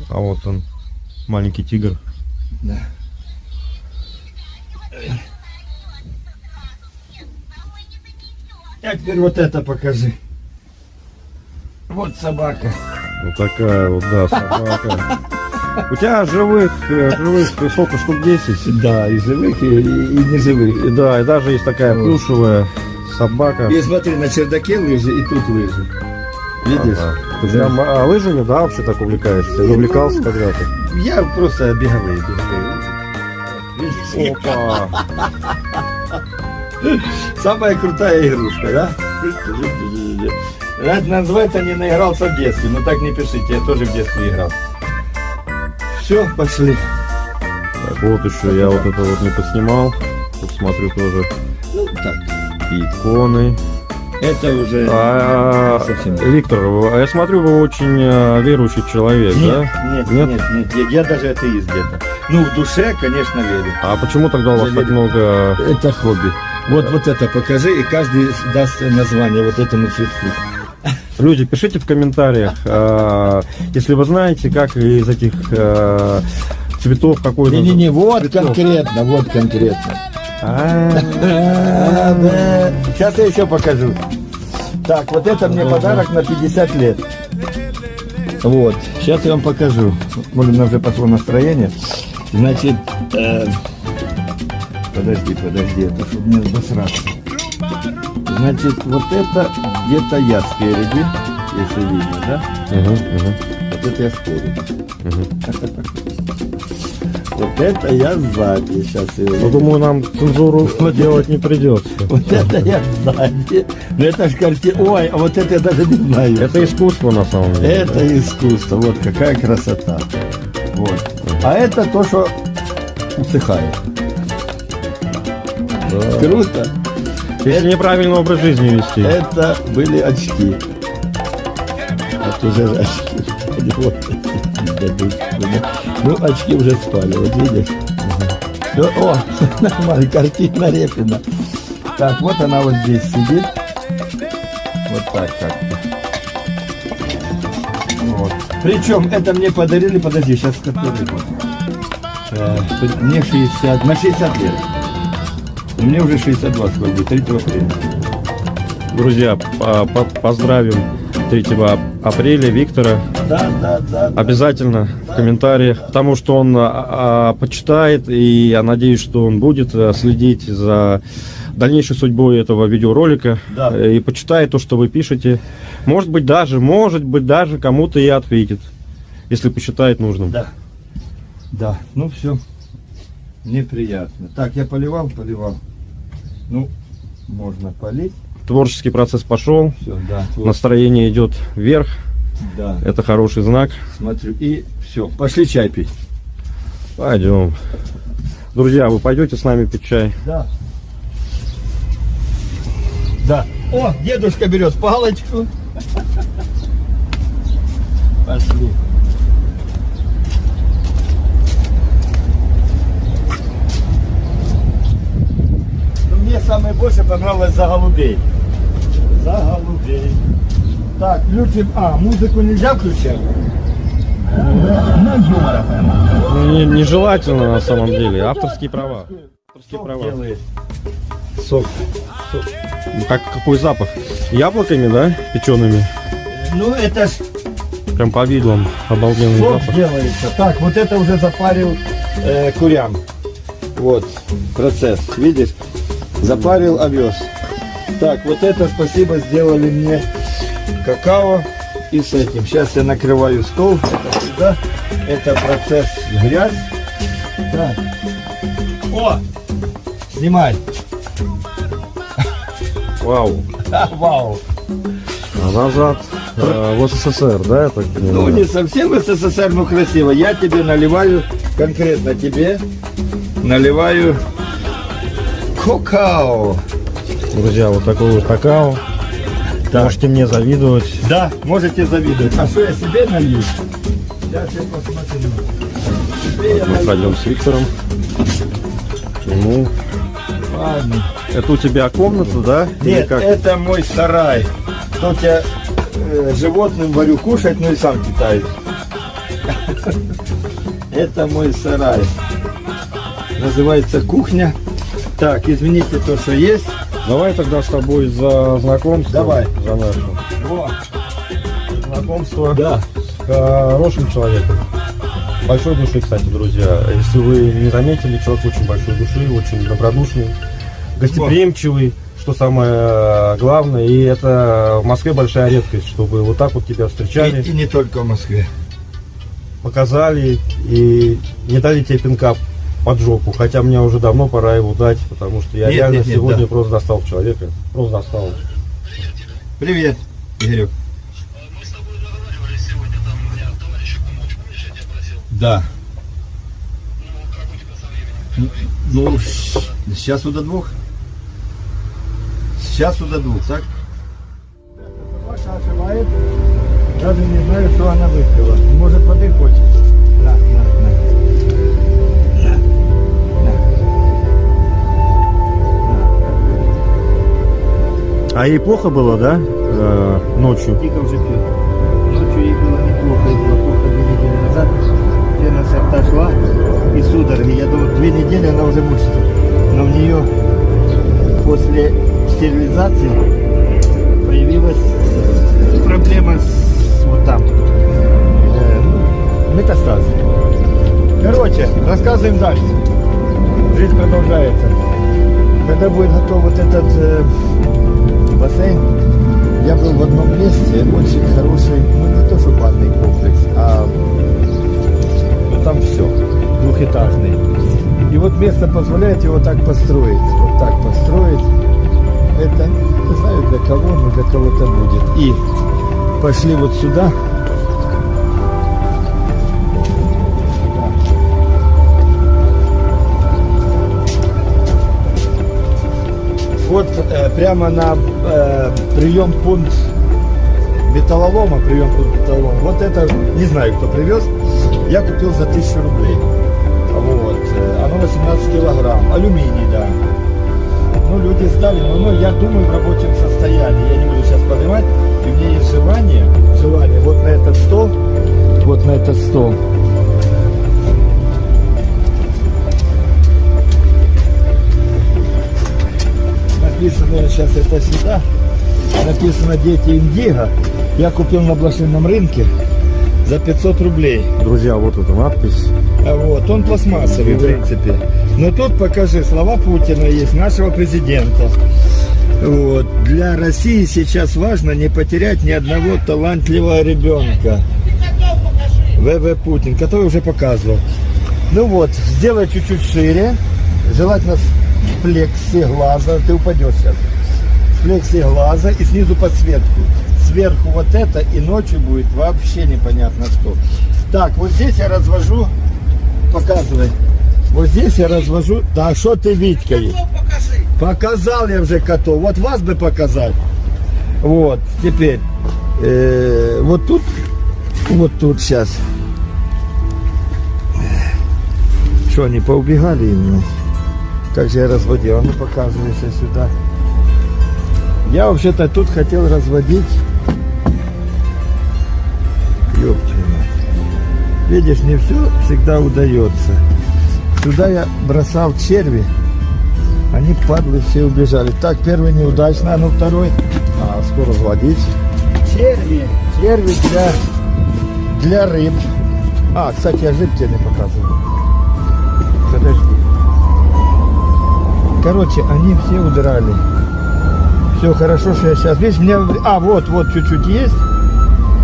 Speaker 3: А вот он, маленький тигр.
Speaker 1: Да. А теперь вот это покажи. Вот собака.
Speaker 3: Вот такая вот, да, собака. У тебя живых, э, живых сколько, штук 10?
Speaker 1: Да, и живых, и, и, и неживых.
Speaker 3: И да, и даже есть такая плюшевая собака.
Speaker 1: И смотри, на чердаке лыжи, и тут лыжи. Видишь?
Speaker 3: Ага. Ты прям, а, лыжами, да, вообще так увлекаешься? Или увлекался когда-то?
Speaker 1: Я просто беговые, беговые.
Speaker 3: Опа!
Speaker 1: Самая крутая игрушка, да? Это называется не наигрался в детстве, но так не пишите, я тоже в детстве играл. Все, пошли.
Speaker 3: Так, вот еще я вот это вот не поснимал. Тут смотрю тоже
Speaker 1: Ну, так.
Speaker 3: иконы.
Speaker 1: Это уже...
Speaker 3: А,
Speaker 1: Совсем.
Speaker 3: Виктор, вы- я смотрю, вы очень э, верующий человек,
Speaker 1: Нет,
Speaker 3: да?
Speaker 1: нет,
Speaker 3: Нет?
Speaker 1: нет, нет, я, я даже атеист где-то. Ну, в душе, конечно, верю.
Speaker 3: А почему тогда у вас так много...
Speaker 1: Это хобби. Вот, вот это покажи, и каждый даст название вот этому цветку.
Speaker 3: Люди, пишите в комментариях, э, если вы знаете, как из этих э, цветов какой
Speaker 1: Не-не-не, вот
Speaker 3: Цветов.
Speaker 1: конкретно, вот конкретно.
Speaker 3: А,
Speaker 1: Сейчас я еще покажу. Так, вот это мне подарок на 50 лет. Вот, сейчас я вам покажу. Может, у нас уже пошло настроение. Значит, э, подожди, подожди, это чтобы не обосраться. Значит, вот это где-то я спереди, если видно, да?
Speaker 3: Мгм, мгм.
Speaker 1: Вот это я спереди.
Speaker 3: Мгм. (laughs)
Speaker 1: Вот это я сзади. Сейчас я
Speaker 3: Ну, думаю, нам цензуру (laughs) делать не придется. (laughs)
Speaker 1: Вот это я сзади. Ну это ж картина. Ой, а вот это я даже не знаю.
Speaker 3: Это искусство на самом деле.
Speaker 1: Это искусство. Вот какая красота. Вот. А это то, что усыхает. Круто.
Speaker 3: Если неправильный образ жизни вести.
Speaker 1: Это были очки. Это уже очки. (laughs) Вот. Ну, очки уже спали, вот видишь. Всё, О, (laughs) нормально, картина Репина. Так, вот она вот здесь сидит. Вот так как-то. Вот. Причем это мне подарили, подожди, сейчас который год? Мне 60, на 60 лет. Мне уже 62 скоро будет, 3 апреля.
Speaker 3: Друзья, по- по- поздравим 3 апреля Виктора.
Speaker 1: Да, да, да. да.
Speaker 3: Обязательно в комментариях, потому что он а, а, почитает, и я надеюсь, что он будет а, следить за дальнейшей судьбой этого видеоролика
Speaker 1: Да.
Speaker 3: э, и почитает то, что вы пишете. Может быть, даже, может быть, даже кому-то и ответит, если посчитает нужным.
Speaker 1: Да. Да, ну все. Мне приятно. Так, я поливал, поливал. Ну, можно полить.
Speaker 3: Творческий процесс пошел,
Speaker 1: Все, да.
Speaker 3: настроение идет вверх,
Speaker 1: да.
Speaker 3: это хороший знак.
Speaker 1: Смотрю. И все. Пошли чай пить.
Speaker 3: Пойдем. Друзья, вы пойдете с нами пить чай?
Speaker 1: Да. Да. О, дедушка берет палочку. (laughs) Пошли. Мне самое больше понравилось за голубей. За голубей. Так, включим. А, музыку нельзя включать?
Speaker 3: Ну, не- Нежелательно на самом деле. Авторские права. Авторские
Speaker 1: Сок
Speaker 3: права.
Speaker 1: делает.
Speaker 3: Сок. Сок. Ну, Как, какой запах? Яблоками, да? Печеными.
Speaker 1: Ну, это ж
Speaker 3: Прям по виду он обалденный
Speaker 1: Сок
Speaker 3: запах.
Speaker 1: делается. Так, вот это уже запарил э, курям. Вот процесс, видишь? Запарил овес. Так, вот это спасибо сделали мне какао и с этим. Сейчас я накрываю стол. Это сюда. Это процесс грязь. Так. О! Снимай. (laughs)
Speaker 3: Вау.
Speaker 1: А, (laughs) вау.
Speaker 3: А назад э, в СССР, да, так
Speaker 1: Ну, не совсем в СССР, но красиво. Я тебе наливаю, конкретно тебе, наливаю какао.
Speaker 3: Друзья, вот такой вот какао.
Speaker 1: Так.
Speaker 3: Можете мне завидовать.
Speaker 1: Да, можете завидовать. А что я себе налью? Сейчас я посмотрю. Я
Speaker 3: Мы пойдем с Виктором. Ему.
Speaker 1: Ладно.
Speaker 3: Это у тебя комната, да?
Speaker 1: Нет, это мой сарай. Тут я э, животным варю кушать, ну и сам питаюсь. (laughs) Это мой сарай. Называется кухня. Так, извините то, что есть.
Speaker 3: Давай тогда с тобой за знакомство.
Speaker 1: Давай.
Speaker 3: За наше
Speaker 1: Во.
Speaker 3: знакомство
Speaker 1: Да.
Speaker 3: с хорошим человеком. Большой души, кстати, друзья. Если вы не заметили, человек очень большой души, очень добродушный, гостеприимчивый, что самое э, главное. И это в Москве большая редкость, чтобы вот так вот тебя встречали,
Speaker 1: И, и не только в Москве.
Speaker 3: показали и не дали тебе пинка под жопу. Хотя мне уже давно пора его дать, потому что я
Speaker 1: Нет,
Speaker 3: реально
Speaker 1: нет, нет,
Speaker 3: сегодня
Speaker 1: да.
Speaker 3: просто достал человека. Просто достал.
Speaker 1: Привет, Игорек. Да. Ну, сейчас до двух. Сейчас до двух, так? Собака оживает. Даже не знаю, что она выпила. Может, воды хочет? На,
Speaker 3: А ей плохо было, да? Э, ночью.
Speaker 1: Дико уже пьет. Ночью ей было неплохо, ей было плохо две недели назад. Венность отошла и судороги. Я думаю, две недели она уже мучится. Но у нее после стерилизации появилась проблема с вот там. Э, метастазы. Короче, рассказываем дальше. Жизнь продолжается. Когда будет готов вот этот э, бассейн, я был в одном месте, очень хороший, ну не то что банный комплекс, а ну, там все, двухэтажный. И вот место позволяет его так построить, вот так построить. Это, не знаю для кого, но для кого-то будет. И пошли вот сюда. Прямо на э, прием пункт металлолома, прием пункт металлолома. Вот это, не знаю, кто привез, я купил за 1000 рублей. Вот. Оно 18 килограмм. Алюминий, да. Ну, люди сдали, но ну, я думаю, в рабочем состоянии. Я не буду сейчас поднимать. И у меня есть желание, желание вот на этот стол, вот на этот стол. Написано сейчас это сюда. Написано «Дети Индиго». Я купил на блошином рынке за 500 рублей.
Speaker 3: Друзья, вот эта надпись.
Speaker 1: А Вот, он пластмассовый, в принципе. Но тут покажи, слова Путина есть, нашего президента. Вот. Для России сейчас важно не потерять ни одного талантливого ребенка. ВВ Путин, который уже показывал. Ну вот, сделай чуть-чуть шире. Желательно плексиглаза. Ты упадешь сейчас. Плексиглаза и снизу подсветку. Сверху вот это и ночью будет вообще непонятно что. Так, вот здесь я развожу. Показывай. Вот здесь я развожу. Да что ты Витькой? Показал я уже котов. Вот вас бы показать. Вот, теперь. э, вот тут, вот тут сейчас. Что, они поубегали именно? Как же я разводил? А ну показывайся сюда. Я вообще-то тут хотел разводить. Ёптина. Видишь, не все всегда удается. Сюда я бросал черви. Они, падлы, все убежали. Так, первый неудачно, а ну второй. А, скоро разводить. Черви. Черви для, для рыб. А, кстати, я рыб тебе не показывал. Короче, они все удрали. Все хорошо, что я сейчас... Видишь, мне... А, вот, вот, чуть-чуть есть.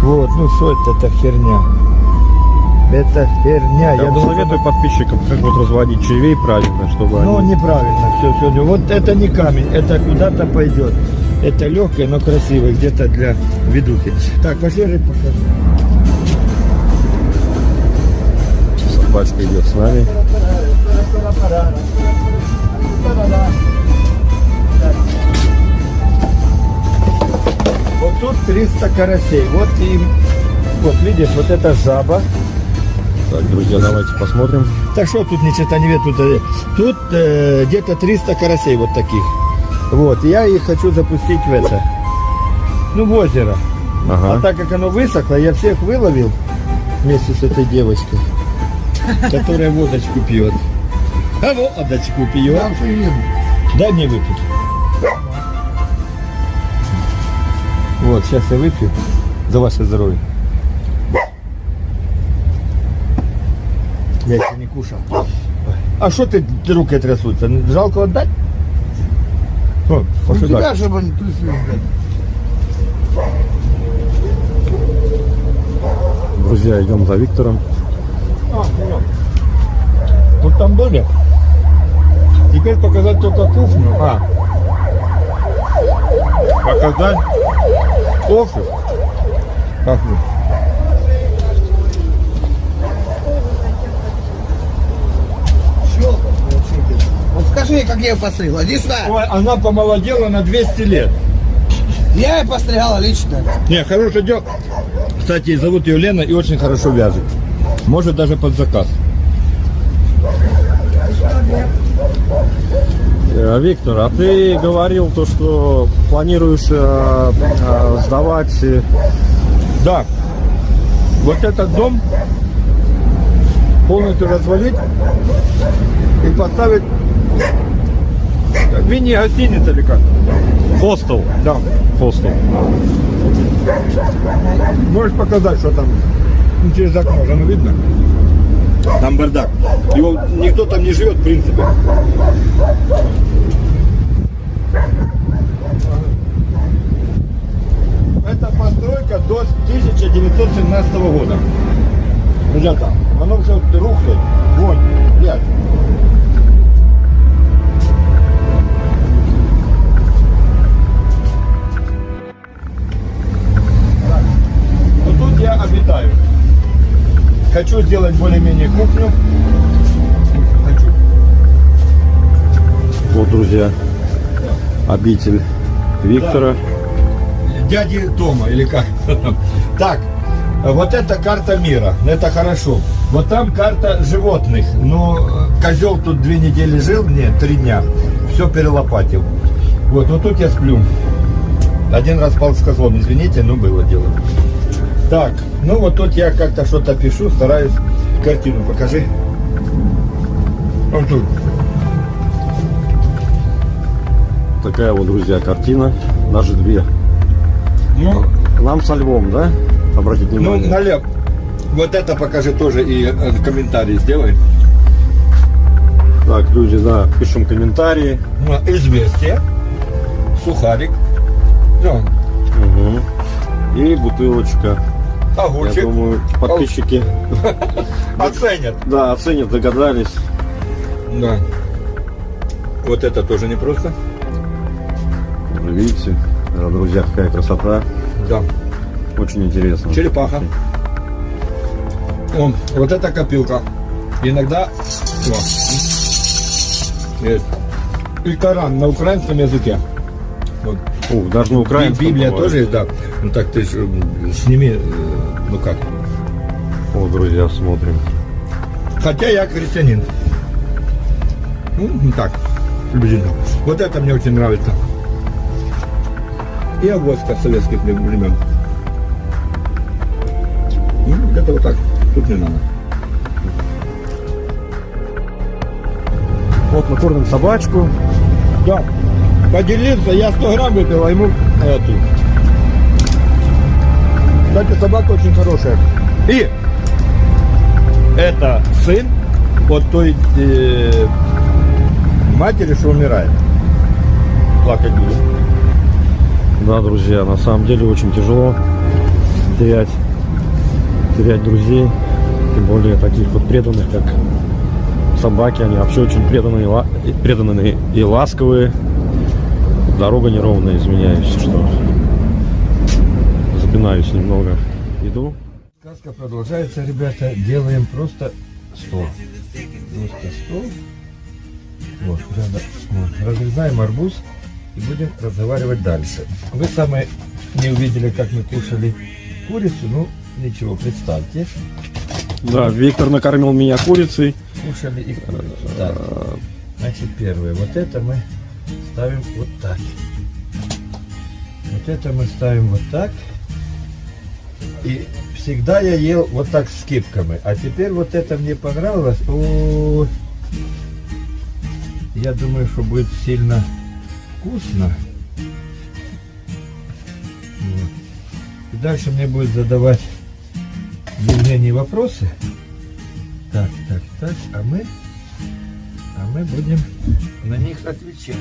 Speaker 1: Вот, ну что это, это херня? Это херня.
Speaker 3: Я,
Speaker 1: Я думаю,
Speaker 3: советую подписчикам, как вот разводить червей правильно, чтобы
Speaker 1: Ну,
Speaker 3: они...
Speaker 1: неправильно все сегодня. Вот это не камень, это куда-то пойдет. Это легкое, но красивое, где-то для ведухи. Так, пошли рыб покажу.
Speaker 3: Собачка идет с нами.
Speaker 1: Вот тут 300 карасей. Вот и вот видишь, вот это жаба.
Speaker 3: Так, друзья, давайте посмотрим.
Speaker 1: Так что тут ни черта не видно, тут, э, тут э, где-то 300 карасей вот таких. Вот, я их хочу запустить в это, ну в озеро. А
Speaker 3: Ага.
Speaker 1: так как оно высохло, я всех выловил вместе с этой девочкой, которая водочку пьет. А водочку пьет. Дай мне выпить. Вот, сейчас я выпью за ваше здоровье. Я еще не кушал. А что ты руки трясутся? Жалко отдать? О, пошли
Speaker 2: тебя,
Speaker 1: дальше.
Speaker 2: чтобы блядь.
Speaker 3: Друзья, идем за Виктором.
Speaker 1: А. Вот там были. Теперь показать только кухню. А. Показать офис. Как вы?
Speaker 2: Щелка, получите. Вот скажи как я ее постригла.
Speaker 1: Ой, она помолодела на 200 лет.
Speaker 2: Я ее постригала лично.
Speaker 1: Не, хорошее дело. Кстати, зовут ее Лена и очень хорошо вяжет. Может даже под заказ.
Speaker 3: Э, Виктор, а ты говорил то, что планируешь э, э, сдавать
Speaker 1: Да. Вот этот дом полностью развалить и поставить мини-гостиница или как?
Speaker 3: хостел.
Speaker 1: Да.
Speaker 3: Хостел.
Speaker 1: Можешь показать, что там через окно, же оно видно? Там бардак. Его никто там не живет, в принципе. Это постройка до 1917 года. Ребята, оно все. Вот тут я обитаю. Хочу сделать более-менее кухню. Хочу.
Speaker 3: Вот, друзья, обитель Виктора.
Speaker 1: Дяди Тома или как? Так, вот это карта мира, это хорошо. Вот там карта животных. Но козел тут две недели жил, нет, три дня. Все перелопатил. Вот, вот тут я сплю. Один раз спал с козлом, извините, но было дело. Так, ну вот тут я как-то что-то пишу, стараюсь. Картину покажи. Вот тут.
Speaker 3: Такая вот, друзья, картина. Даже две.
Speaker 1: Ну,
Speaker 3: Нам со львом, да? Обратите
Speaker 1: ну
Speaker 3: внимание.
Speaker 1: налево. Вот это покажи тоже и э, комментарий сделай.
Speaker 3: Так, люди, да, пишем комментарии.
Speaker 1: Ну, Известие. Сухарик. Да.
Speaker 3: Мгм. И бутылочка. Я
Speaker 1: Огурчик.
Speaker 3: думаю, подписчики, (laughs)
Speaker 1: Оценят.
Speaker 3: да, оценят, догадались.
Speaker 1: Да. Вот это тоже непросто.
Speaker 3: Видите, друзья, какая красота.
Speaker 1: Да.
Speaker 3: Очень интересно.
Speaker 1: Черепаха. О, вот это копилка. Иногда... О. Есть. И Коран на украинском языке. Вот.
Speaker 3: Ух, даже на
Speaker 1: И
Speaker 3: украинском.
Speaker 1: Библия
Speaker 3: бывает.
Speaker 1: тоже есть, да. Ну так ты ж, м, сними, э, ну как.
Speaker 3: О, друзья, смотрим.
Speaker 1: Хотя я христианин. Ну, так, приблизительно. Вот это мне очень нравится. И авоська советских времен. Ну, где-то вот так. Тут не надо.
Speaker 3: Вот мы кормим собачку.
Speaker 1: Да. Поделиться, я 100 грамм выпил, а ему эту. Кстати, собака очень хорошая. И это сын от той э, матери, что умирает. Плакать будет.
Speaker 3: Да, друзья, на самом деле очень тяжело терять, терять друзей, тем более таких вот преданных, как собаки. Они вообще очень преданные, преданные и ласковые. Дорога неровная, извиняюсь, что запинаюсь немного. Иду.
Speaker 1: Сказка продолжается, ребята. Делаем просто стол. Просто стол. Вот, рядом. Вот. Разрезаем арбуз и будем разговаривать дальше. Вы самые не увидели, как мы кушали курицу, ну ничего, представьте.
Speaker 3: Да, Виктор накормил меня курицей.
Speaker 1: Кушали и курицу. Так. Значит, первое. Вот это мы ставим вот так. Вот это мы ставим вот так. И всегда я ел вот так с кипками. А теперь вот это мне понравилось. О, я думаю, что будет сильно вкусно. Вот. И дальше мне будет задавать Евгений вопросы. Так, так, так, а мы, а мы будем на них отвечать.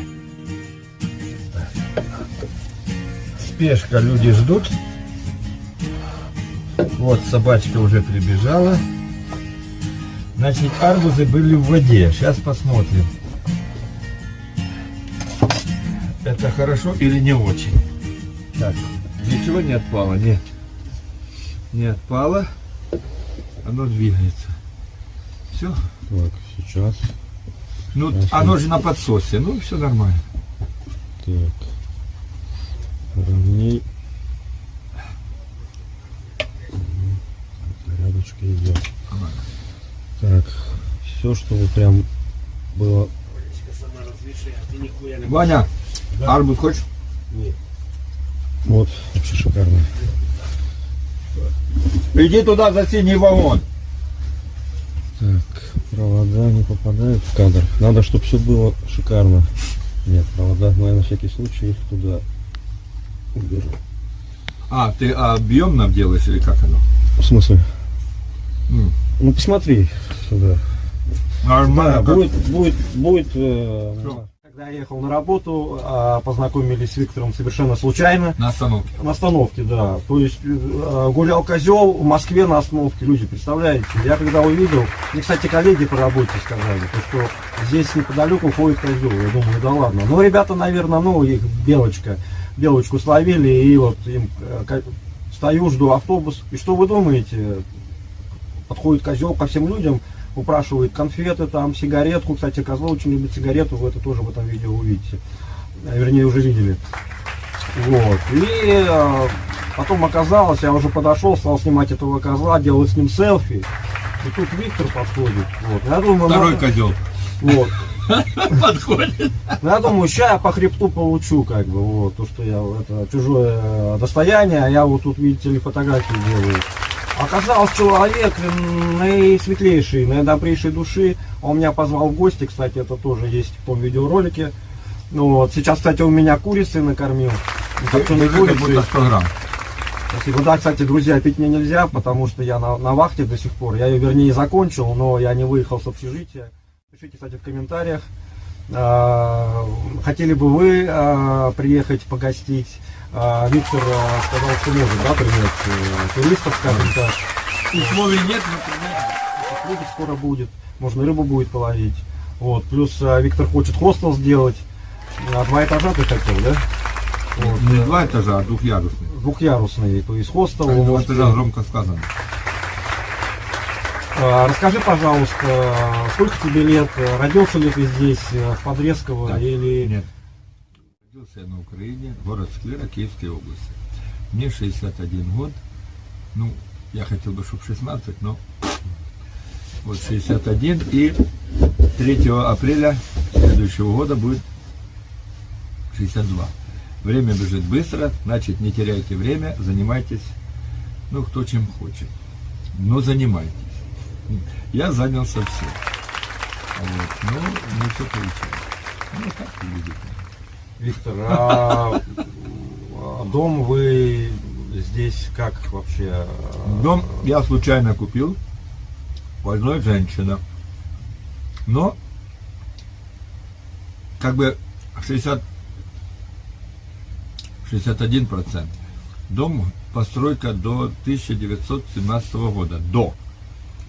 Speaker 1: Спешка, люди ждут. Вот собачка уже прибежала. Значит, арбузы были в воде. Сейчас посмотрим. Это хорошо или не очень? Так, ничего не отпало, нет. Не отпало. Оно двигается. Все.
Speaker 7: Так, сейчас.
Speaker 1: Ну,
Speaker 7: Ясно.
Speaker 1: оно же на подсосе. Ну, все нормально.
Speaker 7: Так. Ровней. Порядочка идет. Так, все, чтобы прям было.
Speaker 1: Ваня, арбуз хочешь?
Speaker 7: Вот, вообще шикарно.
Speaker 1: Иди туда за синий вагон.
Speaker 7: Так, провода не попадают в кадр. Надо, чтобы все было шикарно. Нет, провода, но я на всякий случай их туда уберу.
Speaker 1: А, ты объемно делаешь или как оно?
Speaker 7: В смысле? Ну посмотри сюда.
Speaker 1: Нормально.
Speaker 7: Да, будет, будет, будет. э?
Speaker 3: Когда я ехал на работу, а, познакомились с Виктором совершенно случайно.
Speaker 1: На остановке.
Speaker 3: На остановке, да. То есть э, гулял козел в Москве на остановке, люди, представляете? Я когда увидел, мне, кстати, коллеги по работе сказали, то, что здесь неподалеку ходит козел. Я думаю, да ладно. Ну, ребята, наверное, ну, их белочка, белочку словили, и вот им э, стою, жду автобус. И что вы думаете? Подходит козел ко всем людям, упрашивает конфеты, там, сигаретку. Кстати, козлы очень любят сигарету, вы это тоже в этом видео увидите. Э, Вернее, уже видели. Вот. И э, потом оказалось, я уже подошел, стал снимать этого козла, делать с ним селфи. И тут Виктор подходит. Вот. Я думаю,
Speaker 1: Второй
Speaker 3: надо-
Speaker 1: козел.
Speaker 3: Вот. (laughs)
Speaker 1: Подходит.
Speaker 3: Ну, Я думаю, ща я по хребту получу, как бы, вот, то, что я, это чужое достояние, а я вот тут, видите ли, фотографии делаю. Оказался человек наисветлейший, наидобрейшей души. Он меня позвал в гости, кстати, это тоже есть в том видеоролике. Ну, вот. Сейчас, кстати, у меня курицы накормил. Копченой
Speaker 1: Держи, как
Speaker 3: курицей.
Speaker 1: будто 100 грамм.
Speaker 3: Спасибо. Да, кстати, друзья, пить мне нельзя, потому что я на, на вахте до сих пор. Я ее, вернее, закончил, но я не выехал с общежития. Пишите, кстати, в комментариях. а, Хотели бы вы а, приехать погостить? А, Виктор а, сказал, что может, да, принять э, туристов, скажем так.
Speaker 1: Условий нет, но принять.
Speaker 3: Скоро будет, можно рыбу будет половить. Вот. Плюс а, Виктор хочет хостел сделать. А, Два этажа ты хотел, да? Вот.
Speaker 1: Не два этажа, а двухъярусный.
Speaker 3: Двухъярусный, то есть хостел. вы
Speaker 1: Два этажа громко сказано.
Speaker 3: А, Расскажи, пожалуйста, сколько тебе лет? Родился ли ты здесь, э, в Подрезково,
Speaker 1: Да.
Speaker 3: или...
Speaker 1: Нет. Родился на Украине, город Склера, Киевской области. Мне 61 год. Ну, я хотел бы, чтобы 16, но вот 61. И 3 апреля следующего года будет 62. Время бежит быстро, значит, не теряйте время, занимайтесь, ну, кто чем хочет. Но занимайтесь. Я занялся всем. Вот. Но не все получилось. Ну, так и видите.
Speaker 3: Виктор, а, а дом вы здесь как вообще?
Speaker 1: Дом я случайно купил у одной женщины. Но как бы 60 61 процент. Дом постройка до 1917 года. До.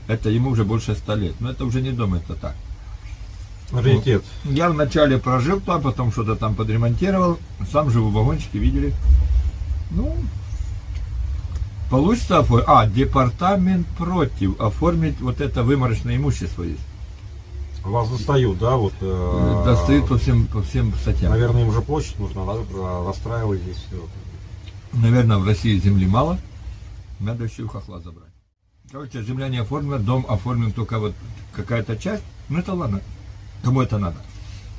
Speaker 1: Это ему уже больше 100 лет. Но это уже не дом, это так.
Speaker 3: Раритет.
Speaker 1: Я вначале прожил там, потом что-то там подремонтировал. Сам живу в вагончике, видели. Ну, получится оформить. А, департамент против. Оформить вот это выморочное имущество есть.
Speaker 3: Вас достают, да? Вот, э,
Speaker 1: Достают по всем, по всем статьям.
Speaker 3: Наверное, им уже площадь нужно, да, про- расстраивать здесь все.
Speaker 1: Наверное, в России земли мало. Надо еще у хохла забрать. Короче, земля не оформлена, дом оформлен только вот какая-то часть. Ну это ладно. Кому это надо?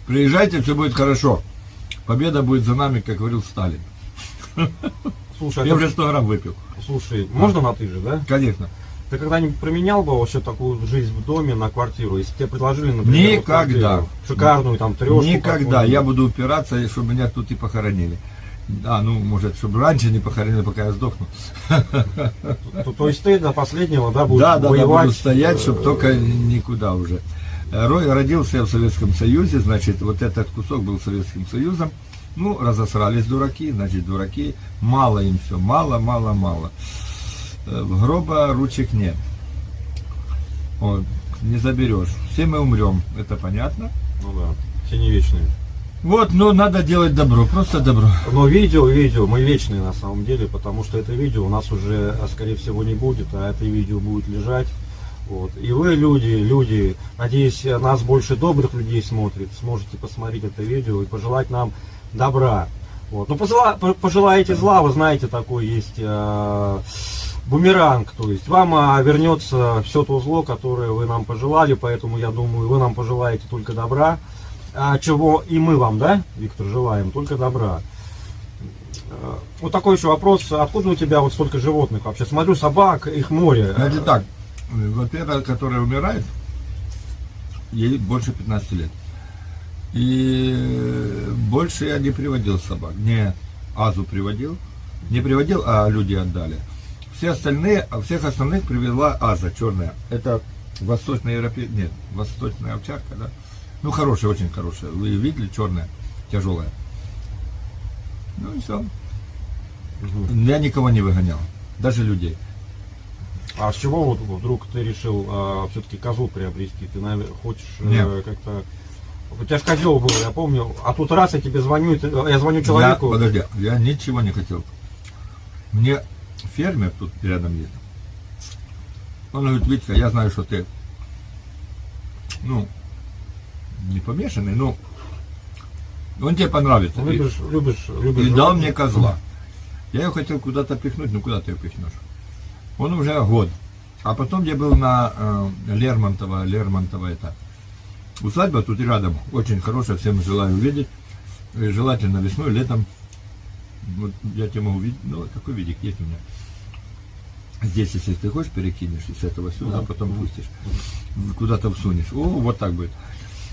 Speaker 1: Приезжайте, все будет хорошо. Победа будет за нами, как говорил Сталин.
Speaker 3: Слушай,
Speaker 1: Я
Speaker 3: а
Speaker 1: уже
Speaker 3: ты-
Speaker 1: 100 грамм выпил.
Speaker 3: слушай, можно на ты же, да?
Speaker 1: Конечно.
Speaker 3: Ты когда-нибудь променял бы вообще такую жизнь в доме на квартиру? Если тебе предложили, например, вот
Speaker 1: Никогда.
Speaker 3: квартиру, шикарную там трешку.
Speaker 1: Никогда. Я буду упираться, чтобы меня тут и похоронили. А, ну, может, чтобы раньше не похоронили, пока я сдохну.
Speaker 3: То, то есть ты до последнего, да, будешь
Speaker 1: Да, да, да, буду стоять,
Speaker 3: э,
Speaker 1: чтобы только никуда уже. Рой родился в Советском Союзе, значит, вот этот кусок был Советским Союзом. Ну, разосрались дураки, значит, дураки. Мало им все, мало, мало, мало. Э, В гроба ручек нет. Вот, не заберешь. Все мы умрем, это понятно.
Speaker 3: Ну да, все не вечные.
Speaker 1: Вот, но надо делать добро, просто добро.
Speaker 3: Но видео, видео, мы вечные на самом деле, потому что это видео у нас уже, а, скорее всего, не будет, а это видео будет лежать. Вот. И вы, люди, люди, надеюсь, нас больше добрых людей смотрит, сможете посмотреть это видео и пожелать нам добра. Вот. Ну, позела- по- пожелаете зла, вы знаете, такой есть э, бумеранг, то есть вам а, вернется все то зло, которое вы нам пожелали, поэтому я думаю, вы нам пожелаете только добра, а чего и мы вам, да, Виктор, желаем, только добра. Э, Вот такой еще вопрос, откуда у тебя вот столько животных вообще? Смотрю, собак, их море.
Speaker 1: Значит так, э, вот эта, которая умирает, ей больше 15 лет. И больше я не приводил собак. Не Азу приводил, не приводил, а люди отдали. Все остальные, всех остальных привела Аза, черная. Это восточная европейская, нет, восточная овчарка, да? Ну, хорошая, очень хорошая. Вы видели, черная, тяжелая. Ну и все.
Speaker 3: Мгм.
Speaker 1: Я никого не выгонял, даже людей.
Speaker 3: А с чего вот вдруг ты решил все-таки козу приобрести? Ты, наверное, хочешь э, как-то... У тебя же козел был, я помню. А тут раз я тебе звоню, ты- я звоню человеку.
Speaker 1: Я, подожди, я ничего не хотел. Мне фермер тут рядом есть. Он говорит, Витька, я знаю, что ты, ну, не помешанный, но он тебе понравится.
Speaker 3: Любишь, любишь, любишь.
Speaker 1: И дал мне козла. Я ее хотел куда-то пихнуть, ну куда ты ее пихнешь? Он уже год. А потом я был на э, Лермонтова, Лермонтова это. Усадьба тут рядом, очень хорошая, всем желаю увидеть. И желательно весной, летом. Вот я тебе могу видеть, ну какой видик есть у меня. Здесь, если ты хочешь, перекинешь и с этого сюда,
Speaker 3: Да.
Speaker 1: потом пустишь. Куда-то всунешь. О, вот так будет.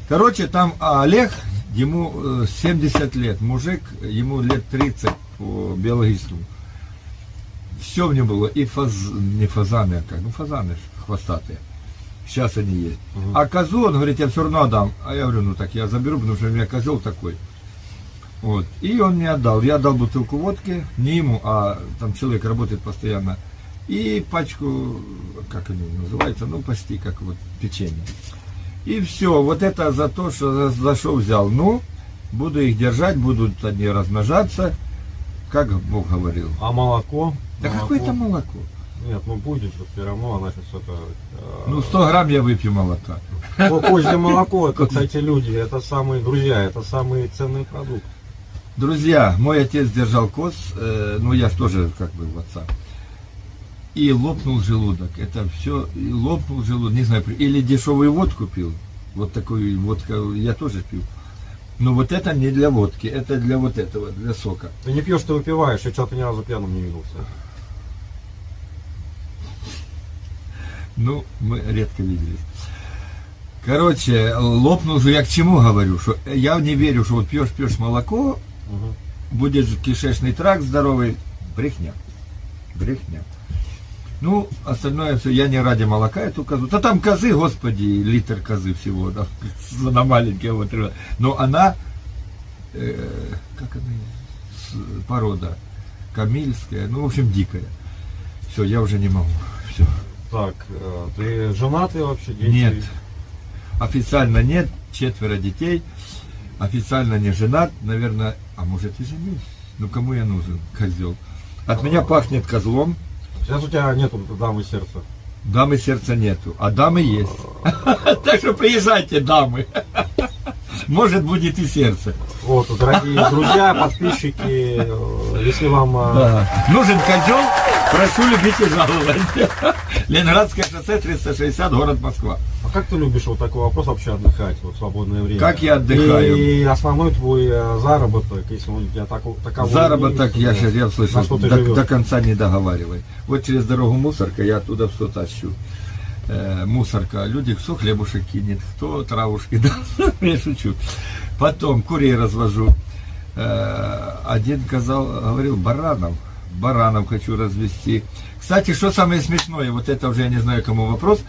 Speaker 1: Короче, там Олег, ему э, 70 лет, мужик, ему лет 30 по биологическому. Все в нем было, и фаз, не фазаны, а как, ну фазаны хвостатые. Сейчас они есть.
Speaker 3: Мгм.
Speaker 1: А козу, он говорит, я все равно отдам. А я говорю, ну так я заберу, потому что у меня козел такой. Вот. И он мне отдал. Я дал бутылку водки, не ему, а там человек работает постоянно. И пачку, как они называются, ну почти как вот печенье. И все, вот это за то, что за что взял. Ну, буду их держать, будут они размножаться, как Бог говорил.
Speaker 3: А молоко?
Speaker 1: Да какое там молоко?
Speaker 3: Нет, ну будет же все равно, она сейчас это... э,
Speaker 1: Ну, 100 грамм я выпью молока.
Speaker 3: Ко- Козье (laughs) молоко, это, кстати, люди, это самые друзья, это самый ценный продукт.
Speaker 1: Друзья, мой отец держал коз, э, ну я тоже как бы в отца. И лопнул желудок. Это все, и лопнул желудок, не знаю, или дешевую водку пил. Вот такую водку я тоже пил. Но вот это не для водки, это для вот этого, для сока.
Speaker 3: Ты не пьешь, ты выпиваешь, я что-то ни разу пьяным не виделся.
Speaker 1: Ну, мы редко виделись. Короче, лопнул же, я к чему говорю, что я не верю, что вот пьешь, пьешь молоко,
Speaker 3: Мгм.
Speaker 1: будет же кишечный тракт здоровый. Брехня. Брехня. Ну, остальное все, я не ради молока эту козу. Да там козы, господи, литр козы всего, да, (laughs) на маленькие вот. Но она, э, как она, порода, камильская, ну, в общем, дикая. Все, я уже не могу. Все.
Speaker 3: Так, э, ты женатый вообще? Дети?
Speaker 1: Нет. Официально нет, четверо детей. Официально не женат, наверное, а может и женюсь. Ну кому я нужен, козел? От меня пахнет козлом,
Speaker 3: Сейчас у тебя нету дамы сердца.
Speaker 1: дамы сердца нету, а дамы есть. (laughs) Так что приезжайте, дамы. Может будет и сердце.
Speaker 3: Вот, дорогие друзья, подписчики, э, если вам... э.
Speaker 1: Нужен козел, прошу любить и жаловать. (laughs) Ленинградское шоссе 360, город Москва.
Speaker 3: А как ты любишь вот такой вопрос вообще отдыхать, вот в свободное время?
Speaker 1: Как я отдыхаю?
Speaker 3: И основной твой э, заработок, если он у тебя тако- таковой
Speaker 1: Заработок,
Speaker 3: есть,
Speaker 1: я сейчас я слышал, до,
Speaker 3: живешь?
Speaker 1: до конца не договаривай. Вот через дорогу мусорка, я оттуда все тащу. Э, мусорка, люди кто хлебушек кинет, кто травушки (laughs) даст, я шучу. Потом курей развожу. Э, Один казал, говорил, баранов, баранов хочу развести. Кстати, что самое смешное, вот это уже я не знаю, кому вопрос,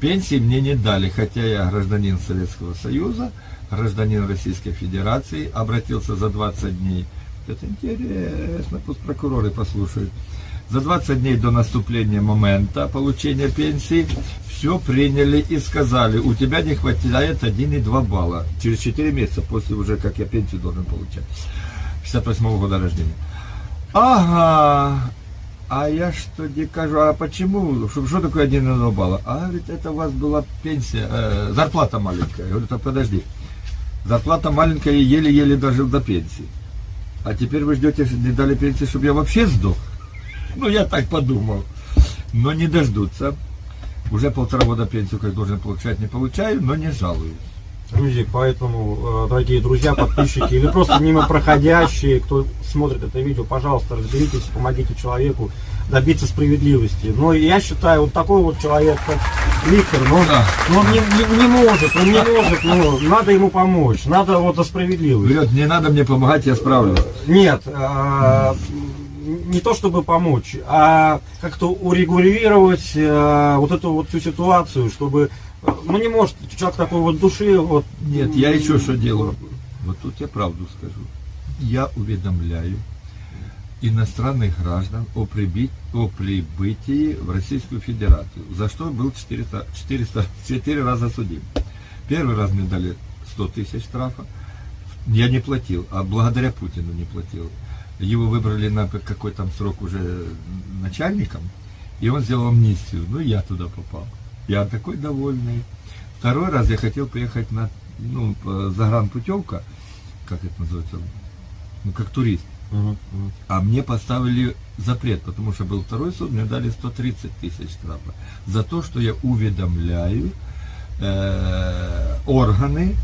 Speaker 1: пенсии мне не дали, хотя я гражданин Советского Союза, гражданин Российской Федерации, обратился за 20 дней. Это интересно, пусть прокуроры послушают. За 20 дней до наступления момента получения пенсии все приняли и сказали, у тебя не хватает 1,2 балла. Через 4 месяца, после уже, как я пенсию должен получать. 58 года рождения. Ага, а я что не кажу, а почему, что, что такое 1,2 балла? А, ведь это у вас была пенсия, э, зарплата маленькая. Я говорю, так подожди, зарплата маленькая, и еле-еле дожил до пенсии. А теперь вы ждете, не дали пенсии, чтобы я вообще сдох? Ну, я так подумал. Но не дождутся. Уже полтора года пенсию, как должен получать, не получаю, но не жалуюсь.
Speaker 8: Друзья, поэтому, э, дорогие друзья, подписчики или просто мимо проходящие, кто смотрит это видео, пожалуйста, разберитесь, помогите человеку добиться справедливости. Но я считаю, вот такой вот человек, как Виктор, ну,
Speaker 1: Да.
Speaker 8: ну, он не, не- не может, он не может, ну, надо ему помочь, надо вот за справедливость.
Speaker 1: Вперед, не надо мне помогать, я справлюсь.
Speaker 8: Нет, а, не то чтобы помочь, а как-то урегулировать а, вот эту вот всю ситуацию, чтобы, ну не может человек такой вот души, вот.
Speaker 1: Нет, я еще что делаю? Вот тут я правду скажу. Я уведомляю иностранных граждан о, прибыть, о прибытии в Российскую Федерацию, за что был 400, 400, 4 раза судим. Первый раз мне дали 100 тысяч штрафа, я не платил, а благодаря Путину не платил. Его выбрали на какой там срок уже начальником, и он сделал амнистию. Ну, я туда попал. Я такой довольный. Второй раз я хотел поехать на ну, загранпутевка, как это называется, ну, как турист.
Speaker 8: Мгм, мгм.
Speaker 1: А мне поставили запрет, потому что был второй суд, мне дали 130 тысяч штрафа за то, что я уведомляю э, органы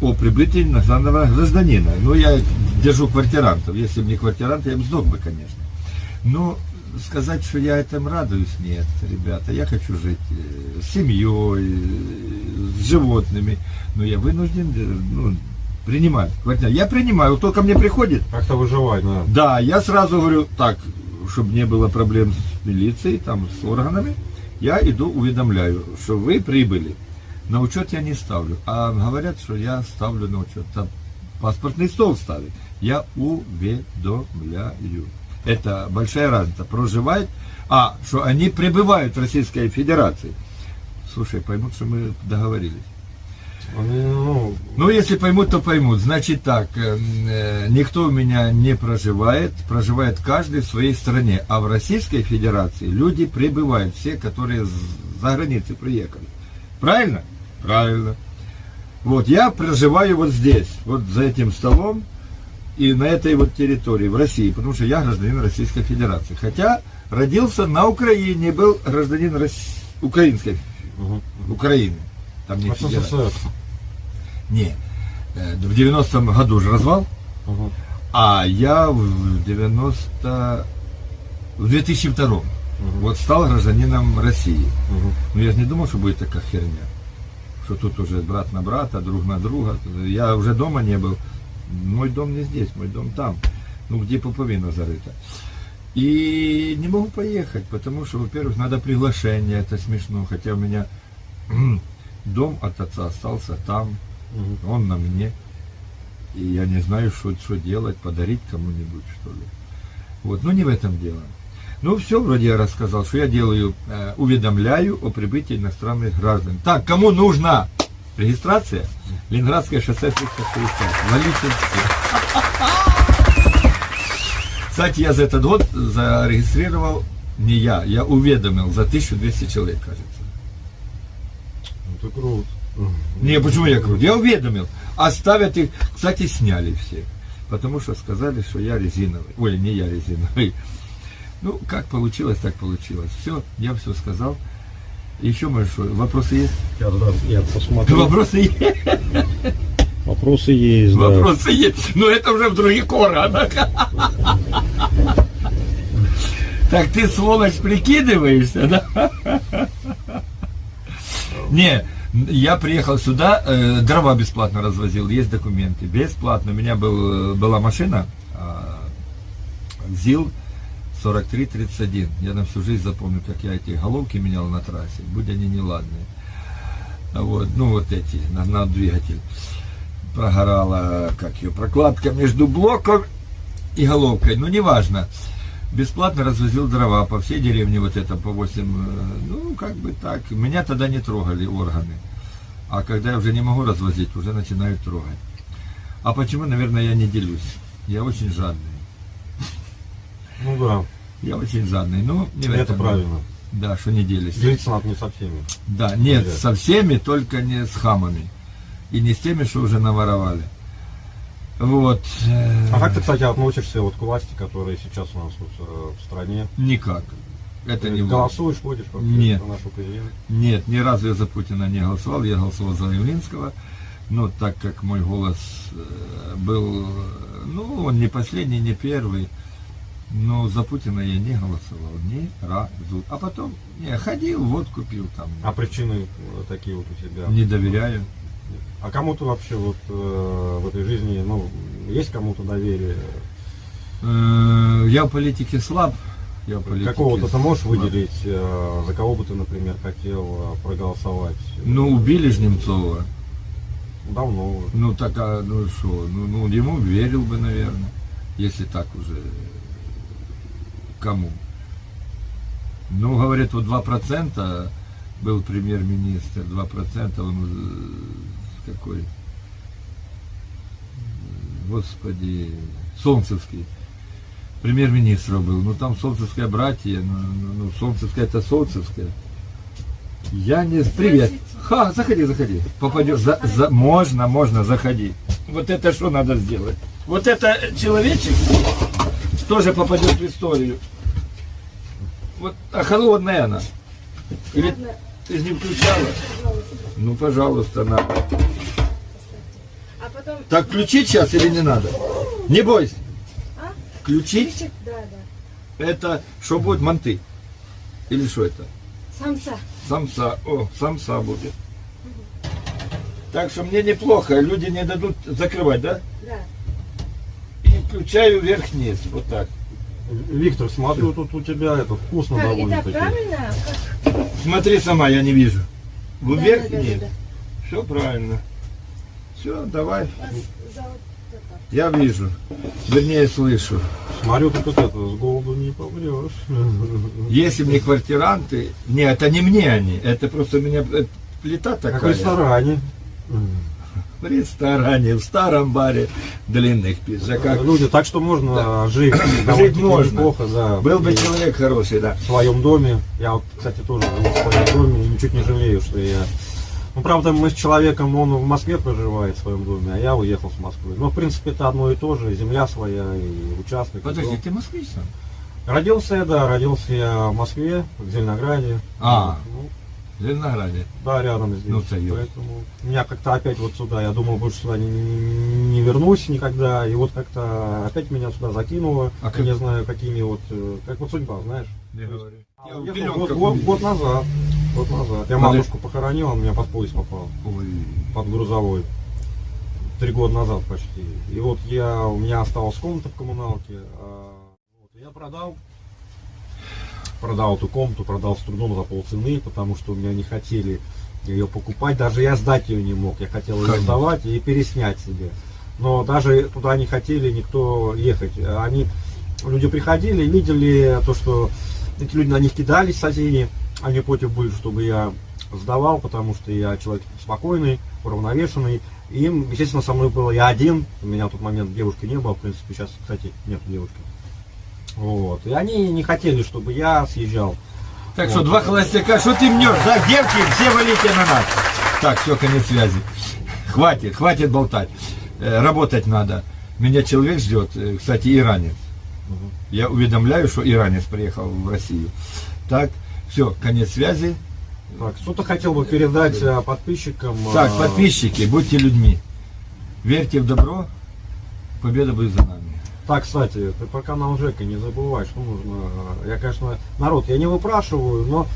Speaker 1: о прибытии иностранного гражданина. Ну, я держу квартирантов. Если бы не квартирант, я бы сдох бы, конечно. Но сказать, что я этим радуюсь, нет, ребята. Я хочу жить э, с семьей, э, с животными. Но я вынужден э, ну, принимать квартиру. Я принимаю. Кто ко мне приходит,
Speaker 8: Как-то выживать, да.
Speaker 1: да, я сразу говорю, так, чтобы не было проблем с милицией, там, с органами, я иду уведомляю, что вы прибыли. На учет я не ставлю. А говорят, что я ставлю на учет. Там паспортный стол ставит. Я уведомляю. Это большая разница. Проживает, а, что они прибывают в Российской Федерации. Слушай, поймут, что мы договорились.
Speaker 8: Ну,
Speaker 1: Ну, если поймут, то поймут. Значит так, э, э, никто у меня не проживает, проживает каждый в своей стране. А в Российской Федерации люди прибывают, все, которые за границы приехали. Правильно? Правильно. Вот, я проживаю вот здесь, вот за этим столом и на этой вот территории, в России, потому что я гражданин Российской Федерации. Хотя родился на Украине, был гражданин Рос- Украинской,
Speaker 8: мгм.
Speaker 1: Украины. Там не федерация.
Speaker 8: СССР.
Speaker 1: Не, э, в 90-м году же развал,
Speaker 8: Мгм.
Speaker 1: а я в 90... в 2002
Speaker 8: Мгм.
Speaker 1: вот стал гражданином России.
Speaker 8: Мгм.
Speaker 1: Но я же не думал, что будет такая херня. Что тут уже брат на брата, друг на друга. Я уже дома не был. Мой дом не здесь, мой дом там. Ну, где пуповина зарыта. И не могу поехать, потому что, во-первых, надо приглашение, это смешно. Хотя у меня (clears throat) дом от отца остался там,
Speaker 8: Мгм.
Speaker 1: он на мне. И я не знаю, что, что делать, подарить кому-нибудь, что ли. Вот, но не в этом дело. Ну, все, вроде я рассказал, что я делаю, э, уведомляю о прибытии иностранных граждан. Так, кому нужна регистрация? Ленинградское шоссе 360. Валите. Кстати, я за этот год зарегистрировал, не я, я уведомил за 1200 человек, кажется.
Speaker 8: Это круто.
Speaker 1: Не, почему я крут? Я уведомил. Оставят их. Кстати, сняли все. Потому что сказали, что я резиновый. Ой, не я резиновый. Ну, как получилось, так получилось. Все, я все сказал. Еще, может, что, вопросы есть?
Speaker 8: Сейчас, да, я посмотрю.
Speaker 1: Вопросы есть?
Speaker 8: Вопросы есть, да.
Speaker 1: Вопросы есть. Но это уже в других органах. Так ты, сволочь, прикидываешься, да? Не, Я приехал сюда, э, дрова бесплатно развозил, есть документы. Бесплатно. У меня был, э, была машина а, ЗИЛ 4331. Я на всю жизнь запомню, как я эти головки менял на трассе, будь они неладные. Вот, ну вот эти, на двигатель. Прогорала, как ее, прокладка между блоком и головкой. Ну, неважно. Бесплатно развозил дрова по всей деревне, вот это по 8, э, ну, как бы так. Меня тогда не трогали органы. А когда я уже не могу развозить, уже начинают трогать. А почему, наверное, я не делюсь? Я очень жадный.
Speaker 3: Ну да,
Speaker 1: Я очень жадный. Не в
Speaker 3: это
Speaker 1: этом.
Speaker 3: правильно.
Speaker 1: Да, что не делись.
Speaker 3: Делиться надо не со всеми.
Speaker 1: Да, нет,
Speaker 3: Нельзя.
Speaker 1: со всеми, только не с хамами. И не с теми, что уже наворовали. Вот. э,
Speaker 3: А как ты, кстати, относишься вот к власти, которая сейчас у нас вот, э, в стране?
Speaker 1: Никак. Это
Speaker 3: Ты
Speaker 1: не власть.
Speaker 3: голосуешь, ходишь вообще
Speaker 1: Нет.
Speaker 3: за нашего президента?
Speaker 1: Нет, ни разу я за Путина не голосовал, я голосовал за Явлинского. Но так как мой голос э, был, ну, он не последний, не первый, но за Путина я не голосовал ни разу. А потом, не, ходил, вот купил там.
Speaker 3: А причины э, такие вот у тебя?
Speaker 1: Не доверяю.
Speaker 3: А кому ты вообще вот э, в этой жизни, ну, есть кому-то доверие?
Speaker 1: Э, Я в политике слаб. Я в политике
Speaker 3: Какого-то ты можешь
Speaker 1: слаб.
Speaker 3: выделить, э, за кого бы ты, например, хотел э, проголосовать?
Speaker 1: Ну, убили ж Немцова.
Speaker 3: Давно уже.
Speaker 1: Ну, так, а, ну что, ну, ну, ему верил бы, наверное, если так уже. Кому? Ну, говорят, вот 2% был премьер-министр, 2% он э, какой, господи, Солнцевский. Премьер-министр был. Ну, там Солнцевское братья, ну, ну, ну, Солнцевское это Солнцевское. Я не... Привет. Ха, заходи, заходи. Попадешь. За, за... Можно, можно, заходи. Вот это что надо сделать? Вот это человечек тоже попадет в историю. Вот, а холодная она. Или ты же не включала? Ну, пожалуйста, на.
Speaker 9: А
Speaker 1: Так включить сейчас или не надо? Не бойся.
Speaker 9: А?
Speaker 1: Включить это что будет манты? Или что это?
Speaker 9: Самца.
Speaker 1: Самса. О, самса будет. Так что мне неплохо, люди не дадут закрывать, да?
Speaker 9: Да.
Speaker 1: И включаю вверх-вниз, вот так.
Speaker 3: Виктор, смотрю, тут у тебя это вкусно
Speaker 9: Как, и так
Speaker 3: довольно-таки.
Speaker 9: правильно? Как?
Speaker 1: Смотри сама, я не вижу.
Speaker 9: Да,
Speaker 1: Вверх
Speaker 9: да, да,
Speaker 1: вниз.
Speaker 9: да, да.
Speaker 1: Все правильно. Все, давай.
Speaker 9: Это.
Speaker 1: Я вижу. Вернее, слышу.
Speaker 3: Смотрю, тут вот это, с голоду не помрешь.
Speaker 1: Если мне квартиранты... Не, это не мне они. Это просто у меня э, плита такая.
Speaker 3: Как в ресторане.
Speaker 1: В ресторане, в старом баре, в длинных пиджаках.
Speaker 3: Люди, так что можно жить (coughs) довольно-таки
Speaker 1: можно.
Speaker 3: неплохо, да.
Speaker 1: Был бы
Speaker 3: И
Speaker 1: человек хороший, да.
Speaker 3: в своем доме. Я вот, кстати, тоже живу в своем доме и ничуть не жалею, что я... Ну, правда, мы с человеком, он в Москве проживает в своем доме, а я уехал с Москвы. Но, в принципе, это одно и то же, и земля своя, и участок. и
Speaker 1: Подожди,
Speaker 3: дом.
Speaker 1: ты москвич сам?
Speaker 3: Родился я, да, родился я в Москве, в Зеленограде.
Speaker 1: А.
Speaker 3: Ну,
Speaker 1: Зеленограде.
Speaker 3: да, рядом здесь.
Speaker 1: Ну, Союз.
Speaker 3: Поэтому меня как-то опять вот сюда, я думал, больше сюда не, не вернусь никогда. И вот как-то опять меня сюда закинуло.
Speaker 1: А
Speaker 3: Я
Speaker 1: как-
Speaker 3: не знаю, какими вот, э, как вот судьба, знаешь.
Speaker 1: Я говорю. Я
Speaker 3: Уехал
Speaker 1: пеленках
Speaker 3: год, год- год назад. Год назад. Я
Speaker 1: Подожди.
Speaker 3: матушку похоронил, он меня под поезд попал.
Speaker 1: Ой.
Speaker 3: Под грузовой. Три года назад почти. И вот я, у меня осталась комната в коммуналке. а, вот, я продал. Продал эту комнату, продал с трудом за полцены, потому что у меня не хотели ее покупать. Даже я сдать ее не мог. Я хотел ее
Speaker 1: Конечно.
Speaker 3: сдавать и переснять себе. Но даже туда не хотели никто ехать. Они, люди приходили, видели то, что эти люди на них кидались, соседи. Они против были, чтобы я сдавал, потому что я человек спокойный, уравновешенный. И им, естественно, со мной было я один. У меня в тот момент девушки не было, в принципе, сейчас, кстати, нет девушки. Вот. И они не хотели, чтобы я съезжал.
Speaker 1: Так
Speaker 3: Вот.
Speaker 1: что два холостяка, что ты мнешь? Да, девки, все валите на нас. Так, все, конец связи. Хватит, хватит болтать. Э, Работать надо. Меня человек ждет, э, кстати, иранец. Я уведомляю, что иранец приехал в Россию. Так, все, конец связи.
Speaker 3: Так, что-то хотел бы передать э, подписчикам.
Speaker 1: Так, подписчики, будьте людьми. Верьте в добро, победа будет за нами.
Speaker 3: Так, кстати, ты про канал Жека не забывай, что нужно. э, Я, конечно, народ, я не выпрашиваю, но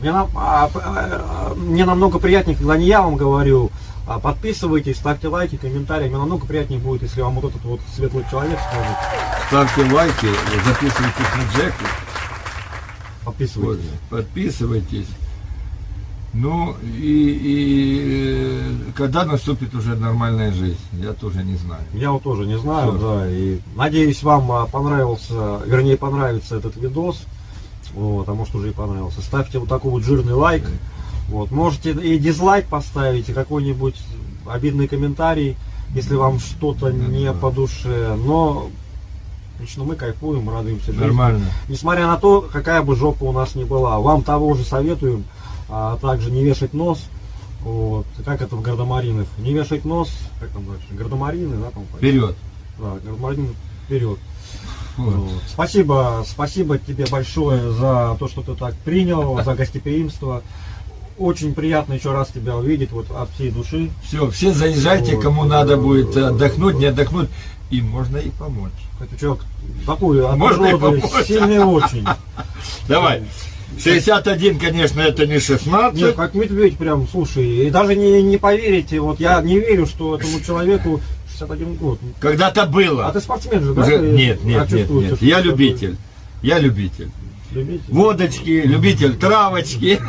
Speaker 3: Мне, нам- а, а, мне намного приятнее, когда не я вам говорю, а подписывайтесь, ставьте лайки, комментарии. Мне намного приятнее будет, если вам вот этот вот светлый человек скажет.
Speaker 1: Ставьте лайки, записывайтесь на Джеку. Вот,
Speaker 3: Подписывайтесь.
Speaker 1: Ну и, и э, когда наступит уже нормальная жизнь, я тоже не знаю.
Speaker 3: Я вот тоже не знаю,
Speaker 1: Всё.
Speaker 3: да, и надеюсь, вам а, понравился, вернее, понравится этот видос, вот, а может уже и понравился. Ставьте вот такой вот жирный лайк, вот, можете и дизлайк поставить, и какой-нибудь обидный комментарий, если вам что-то не по душе, но лично мы кайфуем, радуемся жизни.
Speaker 1: Нормально.
Speaker 3: Несмотря на то, какая бы жопа у нас ни была, вам того же советуем, а также не вешать нос, вот, как это в Гардемаринах, не вешать нос, как там дальше, Гардемарины, да, там,
Speaker 1: Вперед.
Speaker 3: да, Гардемарины вперед.
Speaker 1: Вот.
Speaker 3: Вот. Спасибо, спасибо тебе большое за то, что ты так принял, за гостеприимство. Очень приятно еще раз тебя увидеть вот от всей души.
Speaker 1: Все, все заезжайте, кому надо будет отдохнуть, не отдохнуть. И можно и помочь.
Speaker 3: Это человек такой
Speaker 1: Можно и помочь.
Speaker 3: сильный очень. (laughs)
Speaker 1: Давай. 61, конечно, это не 16.
Speaker 3: Нет, как медведь прям, слушай, и даже не, не поверите, вот я не верю, что этому человеку 61 год.
Speaker 1: Когда-то было.
Speaker 3: А ты спортсмен же, да?
Speaker 1: Уже...
Speaker 3: Ты-
Speaker 1: Нет,
Speaker 3: а
Speaker 1: нет, нет, нет. Я любитель. Я любитель.
Speaker 3: любитель?
Speaker 1: Водочки, любитель травочки.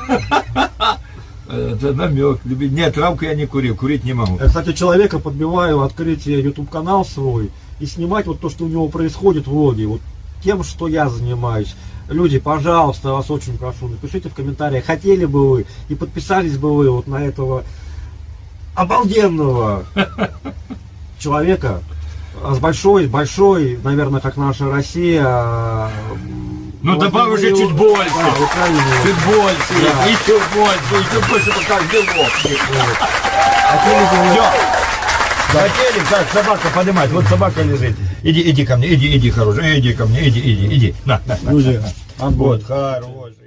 Speaker 1: Это намек. Нет, травку я не курил, курить не могу.
Speaker 3: Я, кстати, человека подбиваю открыть YouTube канал свой и снимать вот то, что у него происходит в влоге, вот тем, что я занимаюсь. Люди, пожалуйста, вас очень прошу, напишите в комментариях, хотели бы вы и подписались бы вы вот на этого обалденного (laughs) человека а с большой, большой, наверное, как наша Россия. а,
Speaker 1: Ну, добавь уже чуть больше.
Speaker 3: Да.
Speaker 1: Чуть больше,
Speaker 3: Да.
Speaker 1: еще больше, еще больше, пока
Speaker 3: бы вы-
Speaker 1: Все. Хотели, так, собака поднимать. Вот собака лежит. Иди, иди ко мне, иди, иди, хороший. Иди ко мне, иди, иди, иди. На, на, на.
Speaker 3: Отбой.
Speaker 1: Вот, хороший.